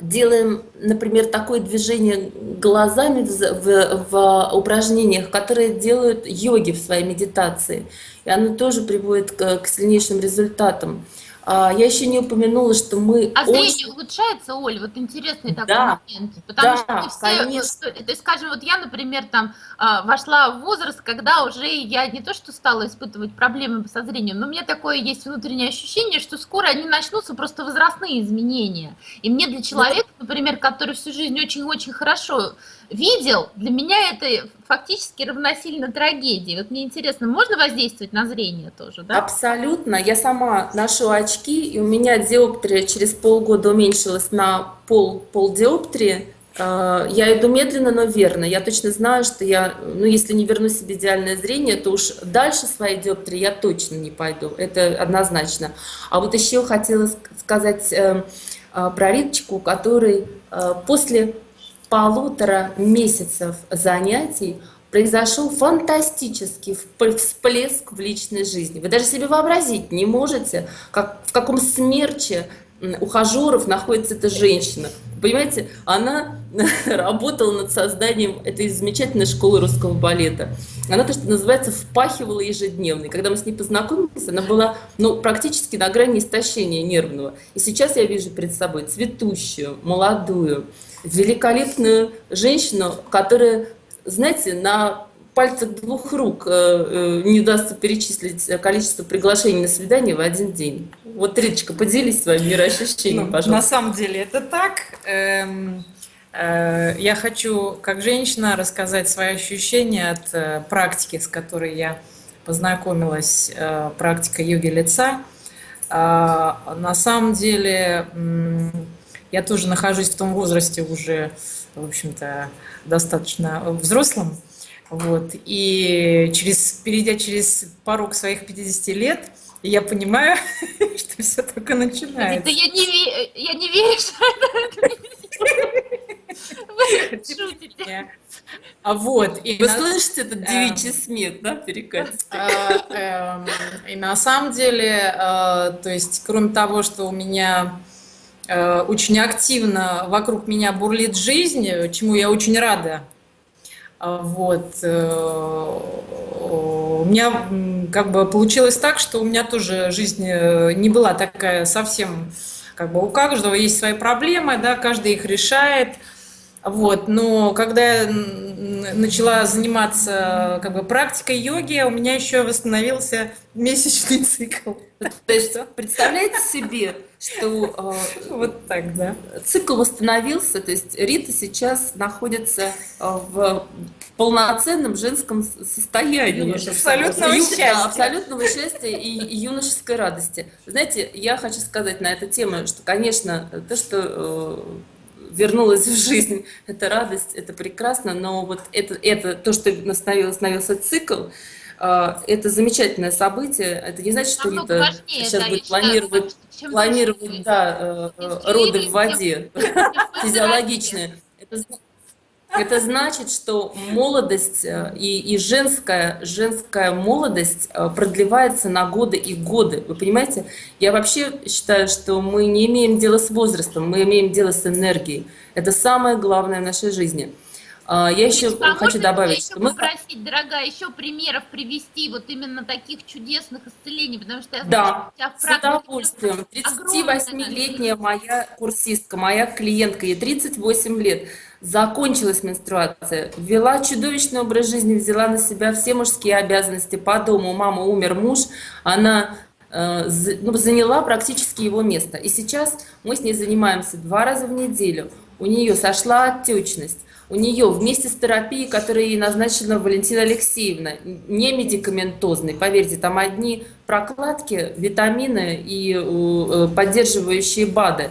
делаем, например, такое движение глазами в, в, в упражнениях, которые делают йоги в своей медитации. И оно тоже приводит к, к сильнейшим результатам. А, я еще не упомянула, что мы... А зрение очень... улучшается, Оль? Вот интересный такой да, момент. Потому да, что все... Конечно. То есть, скажем, вот я, например, там а, вошла в возраст, когда уже я не то что стала испытывать проблемы со зрением, но у меня такое есть внутреннее ощущение, что скоро они начнутся просто возрастные изменения. И мне для человека, например, который всю жизнь очень-очень хорошо видел, для меня это фактически равносильно трагедии. Вот мне интересно, можно воздействовать на зрение тоже, да? Абсолютно. Я сама ношу очки, и у меня диоптрия через полгода уменьшилась на пол, пол диоптрии. А, я иду медленно, но верно. Я точно знаю, что я, ну, если не верну себе идеальное зрение, то уж дальше своей диоптрии я точно не пойду. Это однозначно. А вот еще хотела сказать э, э, про Риточку, который э, после полутора месяцев занятий произошел фантастический всплеск в личной жизни. Вы даже себе вообразить не можете, как, в каком смерче ухажеров находится эта женщина. Понимаете, она работала над созданием этой замечательной школы русского балета. Она то, что называется, впахивала ежедневно. И когда мы с ней познакомились, она была ну, практически на грани истощения нервного. И сейчас я вижу перед собой цветущую, молодую, великолепную женщину, которая, знаете, на пальцах двух рук э, э, не удастся перечислить количество приглашений на свидание в один день. Вот, Риточка, поделись своим мироощущением, ну, пожалуйста. На самом деле это так. Эм, э, я хочу, как женщина, рассказать свои ощущения от практики, с которой я познакомилась, практика йоги лица. На самом деле я тоже нахожусь в том возрасте уже, в общем-то, достаточно взрослым. Вот. И через, перейдя через порог своих 50 лет, я понимаю, что все только начинается. Да я не, я не верю, что это шутите. А вот. И Вы на... слышите этот девичий эм, смех, да, перекатистый? А, эм, и на самом деле, э, то есть, кроме того, что у меня очень активно вокруг меня бурлит жизнь, чему я очень рада. А, вот. Э, у меня как бы получилось так, что у меня тоже жизнь э, не была такая совсем, как бы у каждого есть свои проблемы, да, каждый их решает. Вот, но когда я начала заниматься как бы практикой йоги, у меня еще восстановился месячный цикл. То есть представляете себе, что э, вот так, да. Цикл восстановился, то есть Рита сейчас находится э, в полноценном женском состоянии. Абсолютного Ю, счастья. Да, абсолютного счастья и, юношеской радости. Знаете, я хочу сказать на эту тему, что, конечно, то, что э, вернулась в жизнь, это радость, это прекрасно, но вот это, это то, что становился цикл, а, это замечательное событие. Это не значит, что Рита важнее, сейчас да, будет планировать, считаю, планировать да, э, роды в воде, физиологичные. Это, Это значит, что молодость э, и, и женская, женская молодость э, продлевается на годы и годы. Вы понимаете? Я вообще считаю, что мы не имеем дела с возрастом, мы имеем дело с энергией. Это самое главное в нашей жизни. А, я еще Ильич, а хочу добавить, что мы... попросить, дорогая, еще примеров привести вот именно таких чудесных исцелений, потому что я знаю, да, с удовольствием. 38-летняя моя курсистка, моя клиентка, ей 38 лет, закончилась менструация, вела чудовищный образ жизни, взяла на себя все мужские обязанности по дому, мама умер, муж, она э, ну, заняла практически его место. И сейчас мы с ней занимаемся два раза в неделю. У нее сошла отечность у нее вместе с терапией, которую ей назначила Валентина Алексеевна, не медикаментозной, поверьте, там одни прокладки, витамины и э, поддерживающие БАДы.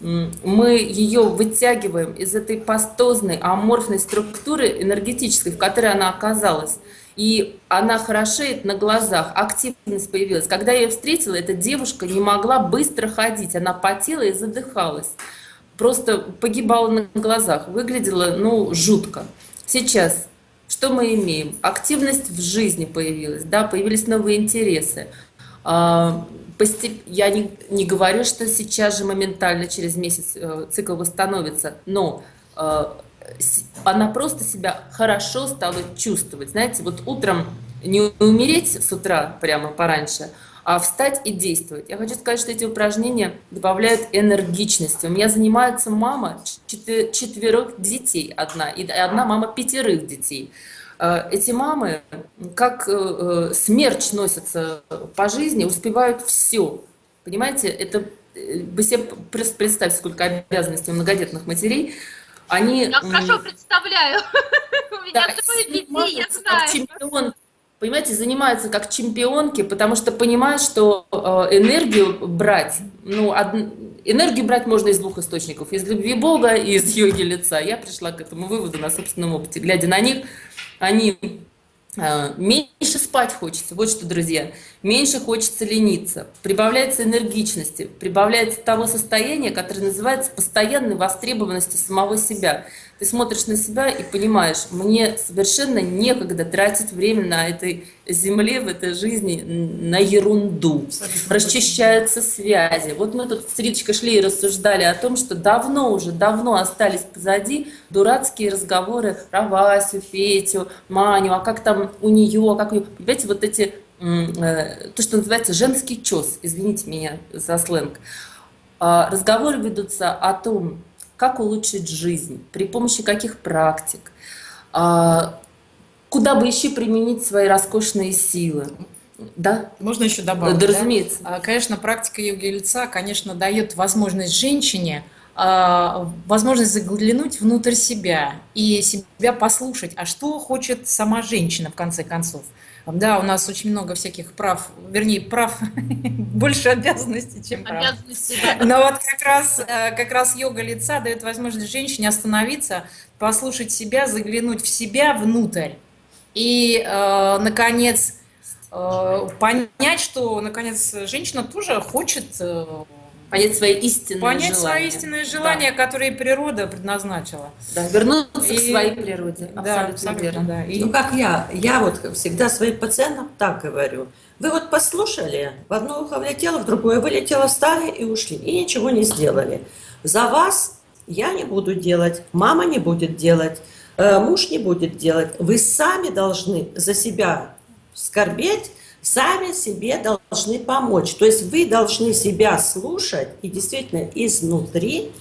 Мы ее вытягиваем из этой пастозной, аморфной структуры энергетической, в которой она оказалась. И она хорошеет на глазах, активность появилась. Когда я ее встретила, эта девушка не могла быстро ходить, она потела и задыхалась просто погибала на глазах, выглядела, ну, жутко. Сейчас что мы имеем? Активность в жизни появилась, да, появились новые интересы. А, я не, не говорю, что сейчас же моментально, через месяц э, цикл восстановится, но э, она просто себя хорошо стала чувствовать. Знаете, вот утром не умереть с утра прямо пораньше, а встать и действовать. Я хочу сказать, что эти упражнения добавляют энергичности. У меня занимается мама четверых детей одна, и одна мама пятерых детей. Э, эти мамы, как э, э, смерч носятся по жизни, успевают все. Понимаете, это вы себе представьте, сколько обязанностей у многодетных матерей. Они, я хорошо представляю. У меня да, двое детей, я знаю. Чемпион понимаете, занимаются как чемпионки, потому что понимают, что э, энергию брать, ну, од... энергию брать можно из двух источников, из любви Бога и из йоги лица. Я пришла к этому выводу на собственном опыте. Глядя на них, они э, меньше спать хочется, вот что, друзья, меньше хочется лениться, прибавляется энергичности, прибавляется того состояния, которое называется постоянной востребованностью самого себя ты смотришь на себя и понимаешь, мне совершенно некогда тратить время на этой земле, в этой жизни, на ерунду. Расчищаются связи. Вот мы тут с Риточкой шли и рассуждали о том, что давно уже, давно остались позади дурацкие разговоры про Васю, Петю, Маню, а как там у нее, а как у нее. Понимаете, вот эти, э, то, что называется женский чес, извините меня за сленг. А, разговоры ведутся о том, как улучшить жизнь, при помощи каких практик, а, куда бы еще применить свои роскошные силы. Да? Можно еще добавить? Да, разумеется. Да? Конечно, практика йоги лица, конечно, дает возможность женщине а, возможность заглянуть внутрь себя и себя послушать, а что хочет сама женщина в конце концов. Да, у нас очень много всяких прав, вернее, прав больше обязанностей, чем прав. Обязанности, да. Но вот как раз, э, как раз йога лица дает возможность женщине остановиться, послушать себя, заглянуть в себя внутрь и, э, наконец, э, понять, что, наконец, женщина тоже хочет понять свои истинные понять желания. свои истинные желания, да. которые природа предназначила. Да, вернуться и... к своей природе. Да, абсолютно, верно. Да. И... Ну, как я, я вот всегда своим пациентам так говорю. Вы вот послушали, в одно ухо влетело, в другое вылетело, встали и ушли, и ничего не сделали. За вас я не буду делать, мама не будет делать, э, муж не будет делать. Вы сами должны за себя скорбеть, сами себе должны помочь. То есть вы должны себя слушать и действительно изнутри,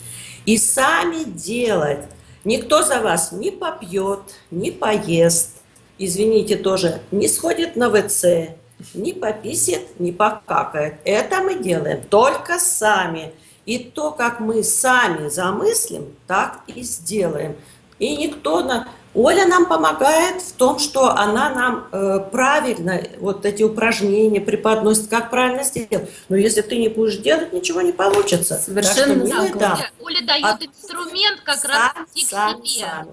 и сами делать. Никто за вас не попьет, не поест, извините, тоже не сходит на ВЦ, не пописит, не покакает. Это мы делаем только сами. И то, как мы сами замыслим, так и сделаем. И никто на... Оля нам помогает в том, что она нам э, правильно вот эти упражнения преподносит, как правильно сделать. Но если ты не будешь делать, ничего не получится. Совершенно так, да, Оля, Оля дает а инструмент как сам, раз идти к сам, себе. Сам.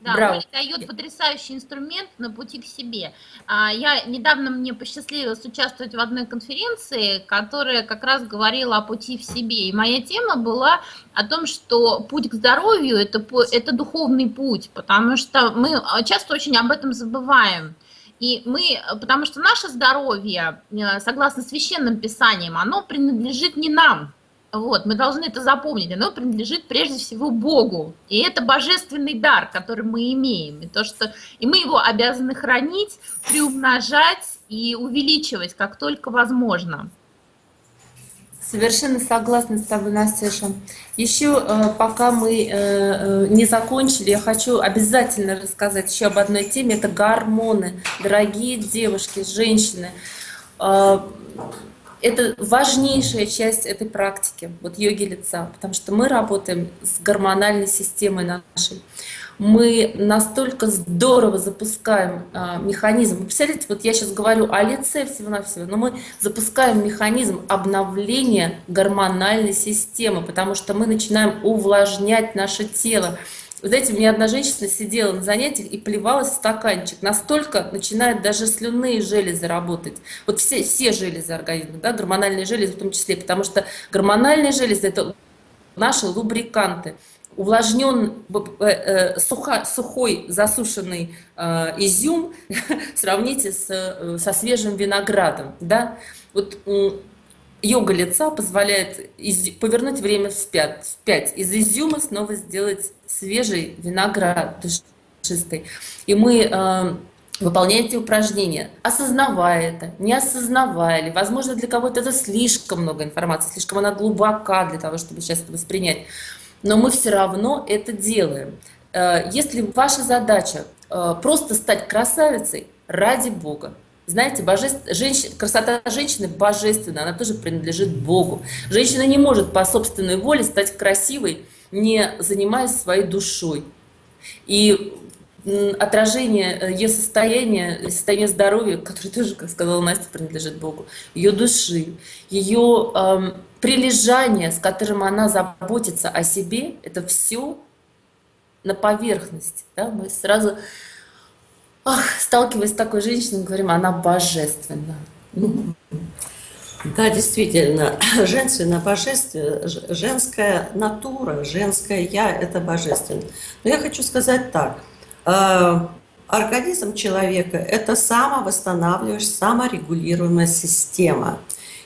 Да, Браво. Дает потрясающий инструмент на пути к себе. А, Я недавно мне посчастливилось участвовать в одной конференции, которая как раз говорила о пути в себе. И моя тема была о том, что путь к здоровью это, это духовный путь, потому что мы а, часто очень об этом забываем. И мы, потому что наше здоровье, э, согласно священным писаниям, оно принадлежит не нам, вот, мы должны это запомнить. Оно принадлежит прежде всего Богу. И это божественный дар, который мы имеем. И, то, что... и мы его обязаны хранить, приумножать и увеличивать, как только возможно. Совершенно согласна с тобой, Настюша. Еще, э, пока мы э, э, не закончили, я хочу обязательно рассказать еще об одной теме. Это гормоны. Дорогие девушки, женщины. Э, Это важнейшая часть этой практики, вот йоги лица, потому что мы работаем с гормональной системой нашей. Мы настолько здорово запускаем а, механизм. Вы Представляете, вот я сейчас говорю о лице всего-навсего, но мы запускаем механизм обновления гормональной системы, потому что мы начинаем увлажнять наше тело. Вы знаете, у меня одна женщина сидела на занятиях и плевалась в стаканчик. Настолько начинают даже слюнные железы работать. Вот все, все железы организма, да, гормональные железы в том числе, потому что гормональные железы – это наши лубриканты. Увлажнен, э, э, сухо, сухой засушенный э, изюм сравните с, э, со свежим виноградом. Да? Вот йога лица позволяет из- повернуть время вспять, вспять. Из изюма снова сделать свежий виноград душистый. И мы э, выполняем эти упражнения, осознавая это, не осознавая ли. Возможно, для кого-то это слишком много информации, слишком она глубока для того, чтобы сейчас это воспринять. Но мы все равно это делаем. Э, Если ваша задача э, просто стать красавицей, ради Бога, знаете, божеств... женщ... красота женщины божественна, она тоже принадлежит Богу. Женщина не может по собственной воле стать красивой, не занимаясь своей душой. И отражение э, ее состояния, состояние здоровья, которое тоже, как сказала Настя, принадлежит Богу, ее души, ее эм, прилежание, с которым она заботится о себе, это все на поверхности. Да? Мы сразу, ах, сталкиваясь с такой женщиной, говорим, она божественна. Да, действительно, женственно, божественно, женская натура, женское я – это божественно. Но я хочу сказать так. э, Организм человека – это самовосстанавливающая, саморегулируемая система.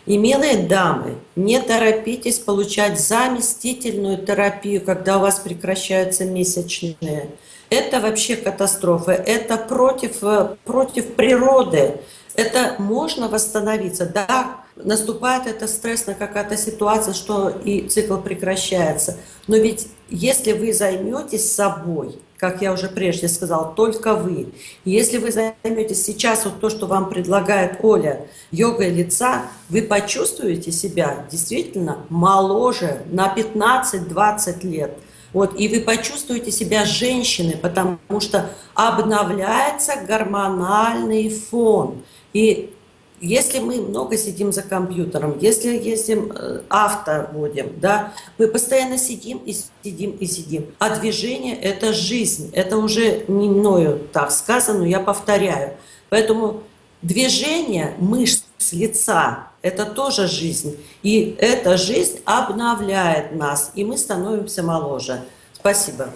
И, милые дамы, не торопитесь получать заместительную терапию, когда у вас прекращаются месячные. Это вообще катастрофа, это против, э, против природы. Это можно восстановиться. Да, наступает это стрессная какая-то ситуация, что и цикл прекращается. Но ведь если вы займетесь собой, как я уже прежде сказала, только вы. Если вы займетесь сейчас вот то, что вам предлагает Оля, йогой лица, вы почувствуете себя действительно моложе на 15-20 лет. Вот, и вы почувствуете себя женщиной, потому что обновляется гормональный фон. И если мы много сидим за компьютером, если ездим э, авто водим, да, мы постоянно сидим и сидим и сидим. А движение – это жизнь. Это уже не мною так сказано, я повторяю. Поэтому движение мышц лица – это тоже жизнь. И эта жизнь обновляет нас, и мы становимся моложе. Спасибо.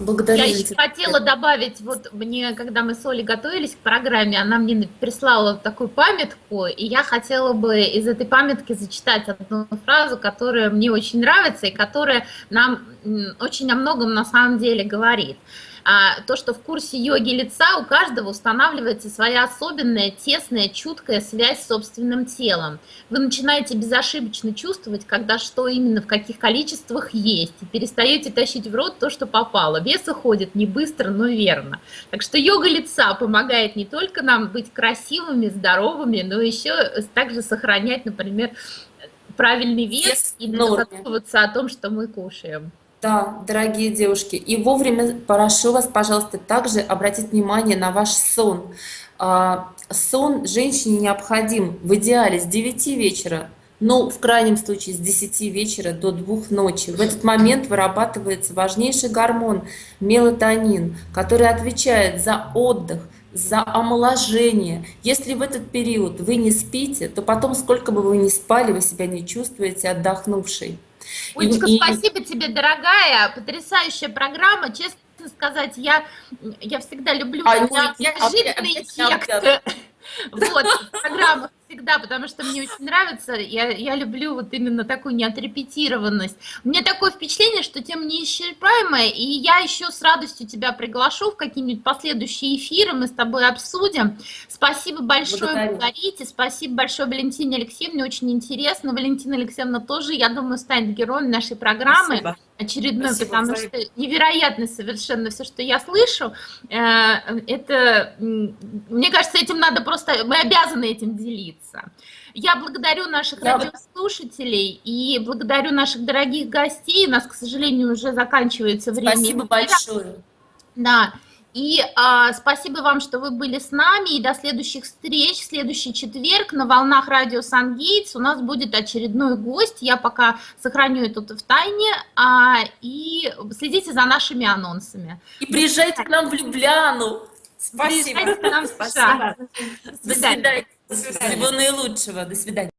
Благодарю. Я еще хотела добавить, вот мне, когда мы с Олей готовились к программе, она мне прислала такую памятку, и я хотела бы из этой памятки зачитать одну фразу, которая мне очень нравится и которая нам очень о многом на самом деле говорит. А, то, что в курсе йоги лица у каждого устанавливается своя особенная, тесная, чуткая связь с собственным телом. Вы начинаете безошибочно чувствовать, когда что именно в каких количествах есть, и перестаете тащить в рот то, что попало. Вес уходит не быстро, но верно. Так что йога лица помогает не только нам быть красивыми, здоровыми, но еще также сохранять, например, правильный вес Вес и норме. задумываться о том, что мы кушаем. Да, дорогие девушки, и вовремя прошу вас, пожалуйста, также обратить внимание на ваш сон. А, Сон женщине необходим в идеале с 9 вечера ну, в крайнем случае, с 10 вечера до 2 ночи. В этот момент вырабатывается важнейший гормон мелатонин, который отвечает за отдых, за омоложение. Если в этот период вы не спите, то потом, сколько бы вы ни спали, вы себя не чувствуете отдохнувшей. Олечка, И- и- спасибо тебе, дорогая, потрясающая программа, честно сказать, я, я всегда люблю А, когда ну, я неожиданные опять- опять тексты вот, в программах всегда, потому что мне очень нравится, я, я люблю вот именно такую неотрепетированность. У меня такое впечатление, что тема неисчерпаемая, и я еще с радостью тебя приглашу в какие-нибудь последующие эфиры, мы с тобой обсудим. Спасибо большое. Маргарите, спасибо большое Валентине Алексеевне, очень интересно. Валентина Алексеевна тоже, я думаю, станет героем нашей программы Спасибо. очередной, Спасибо, потому взаимно. что невероятно совершенно все, что я слышу. Э, Это, мне кажется, этим надо просто, мы обязаны этим делиться. Я благодарю наших Я- радиослушателей и благодарю наших дорогих гостей. У нас, к сожалению, уже заканчивается время. Спасибо большое. Да. И а, спасибо вам, что вы были с нами. И до следующих встреч. В следующий четверг на волнах радио Сан-Гейтс у нас будет очередной гость. Я пока сохраню это в тайне. А, и следите за нашими анонсами. И приезжайте к нам в Любляну. Спасибо. Приезжайте к нам в США. Спасибо. До свидания. Всего наилучшего. До свидания.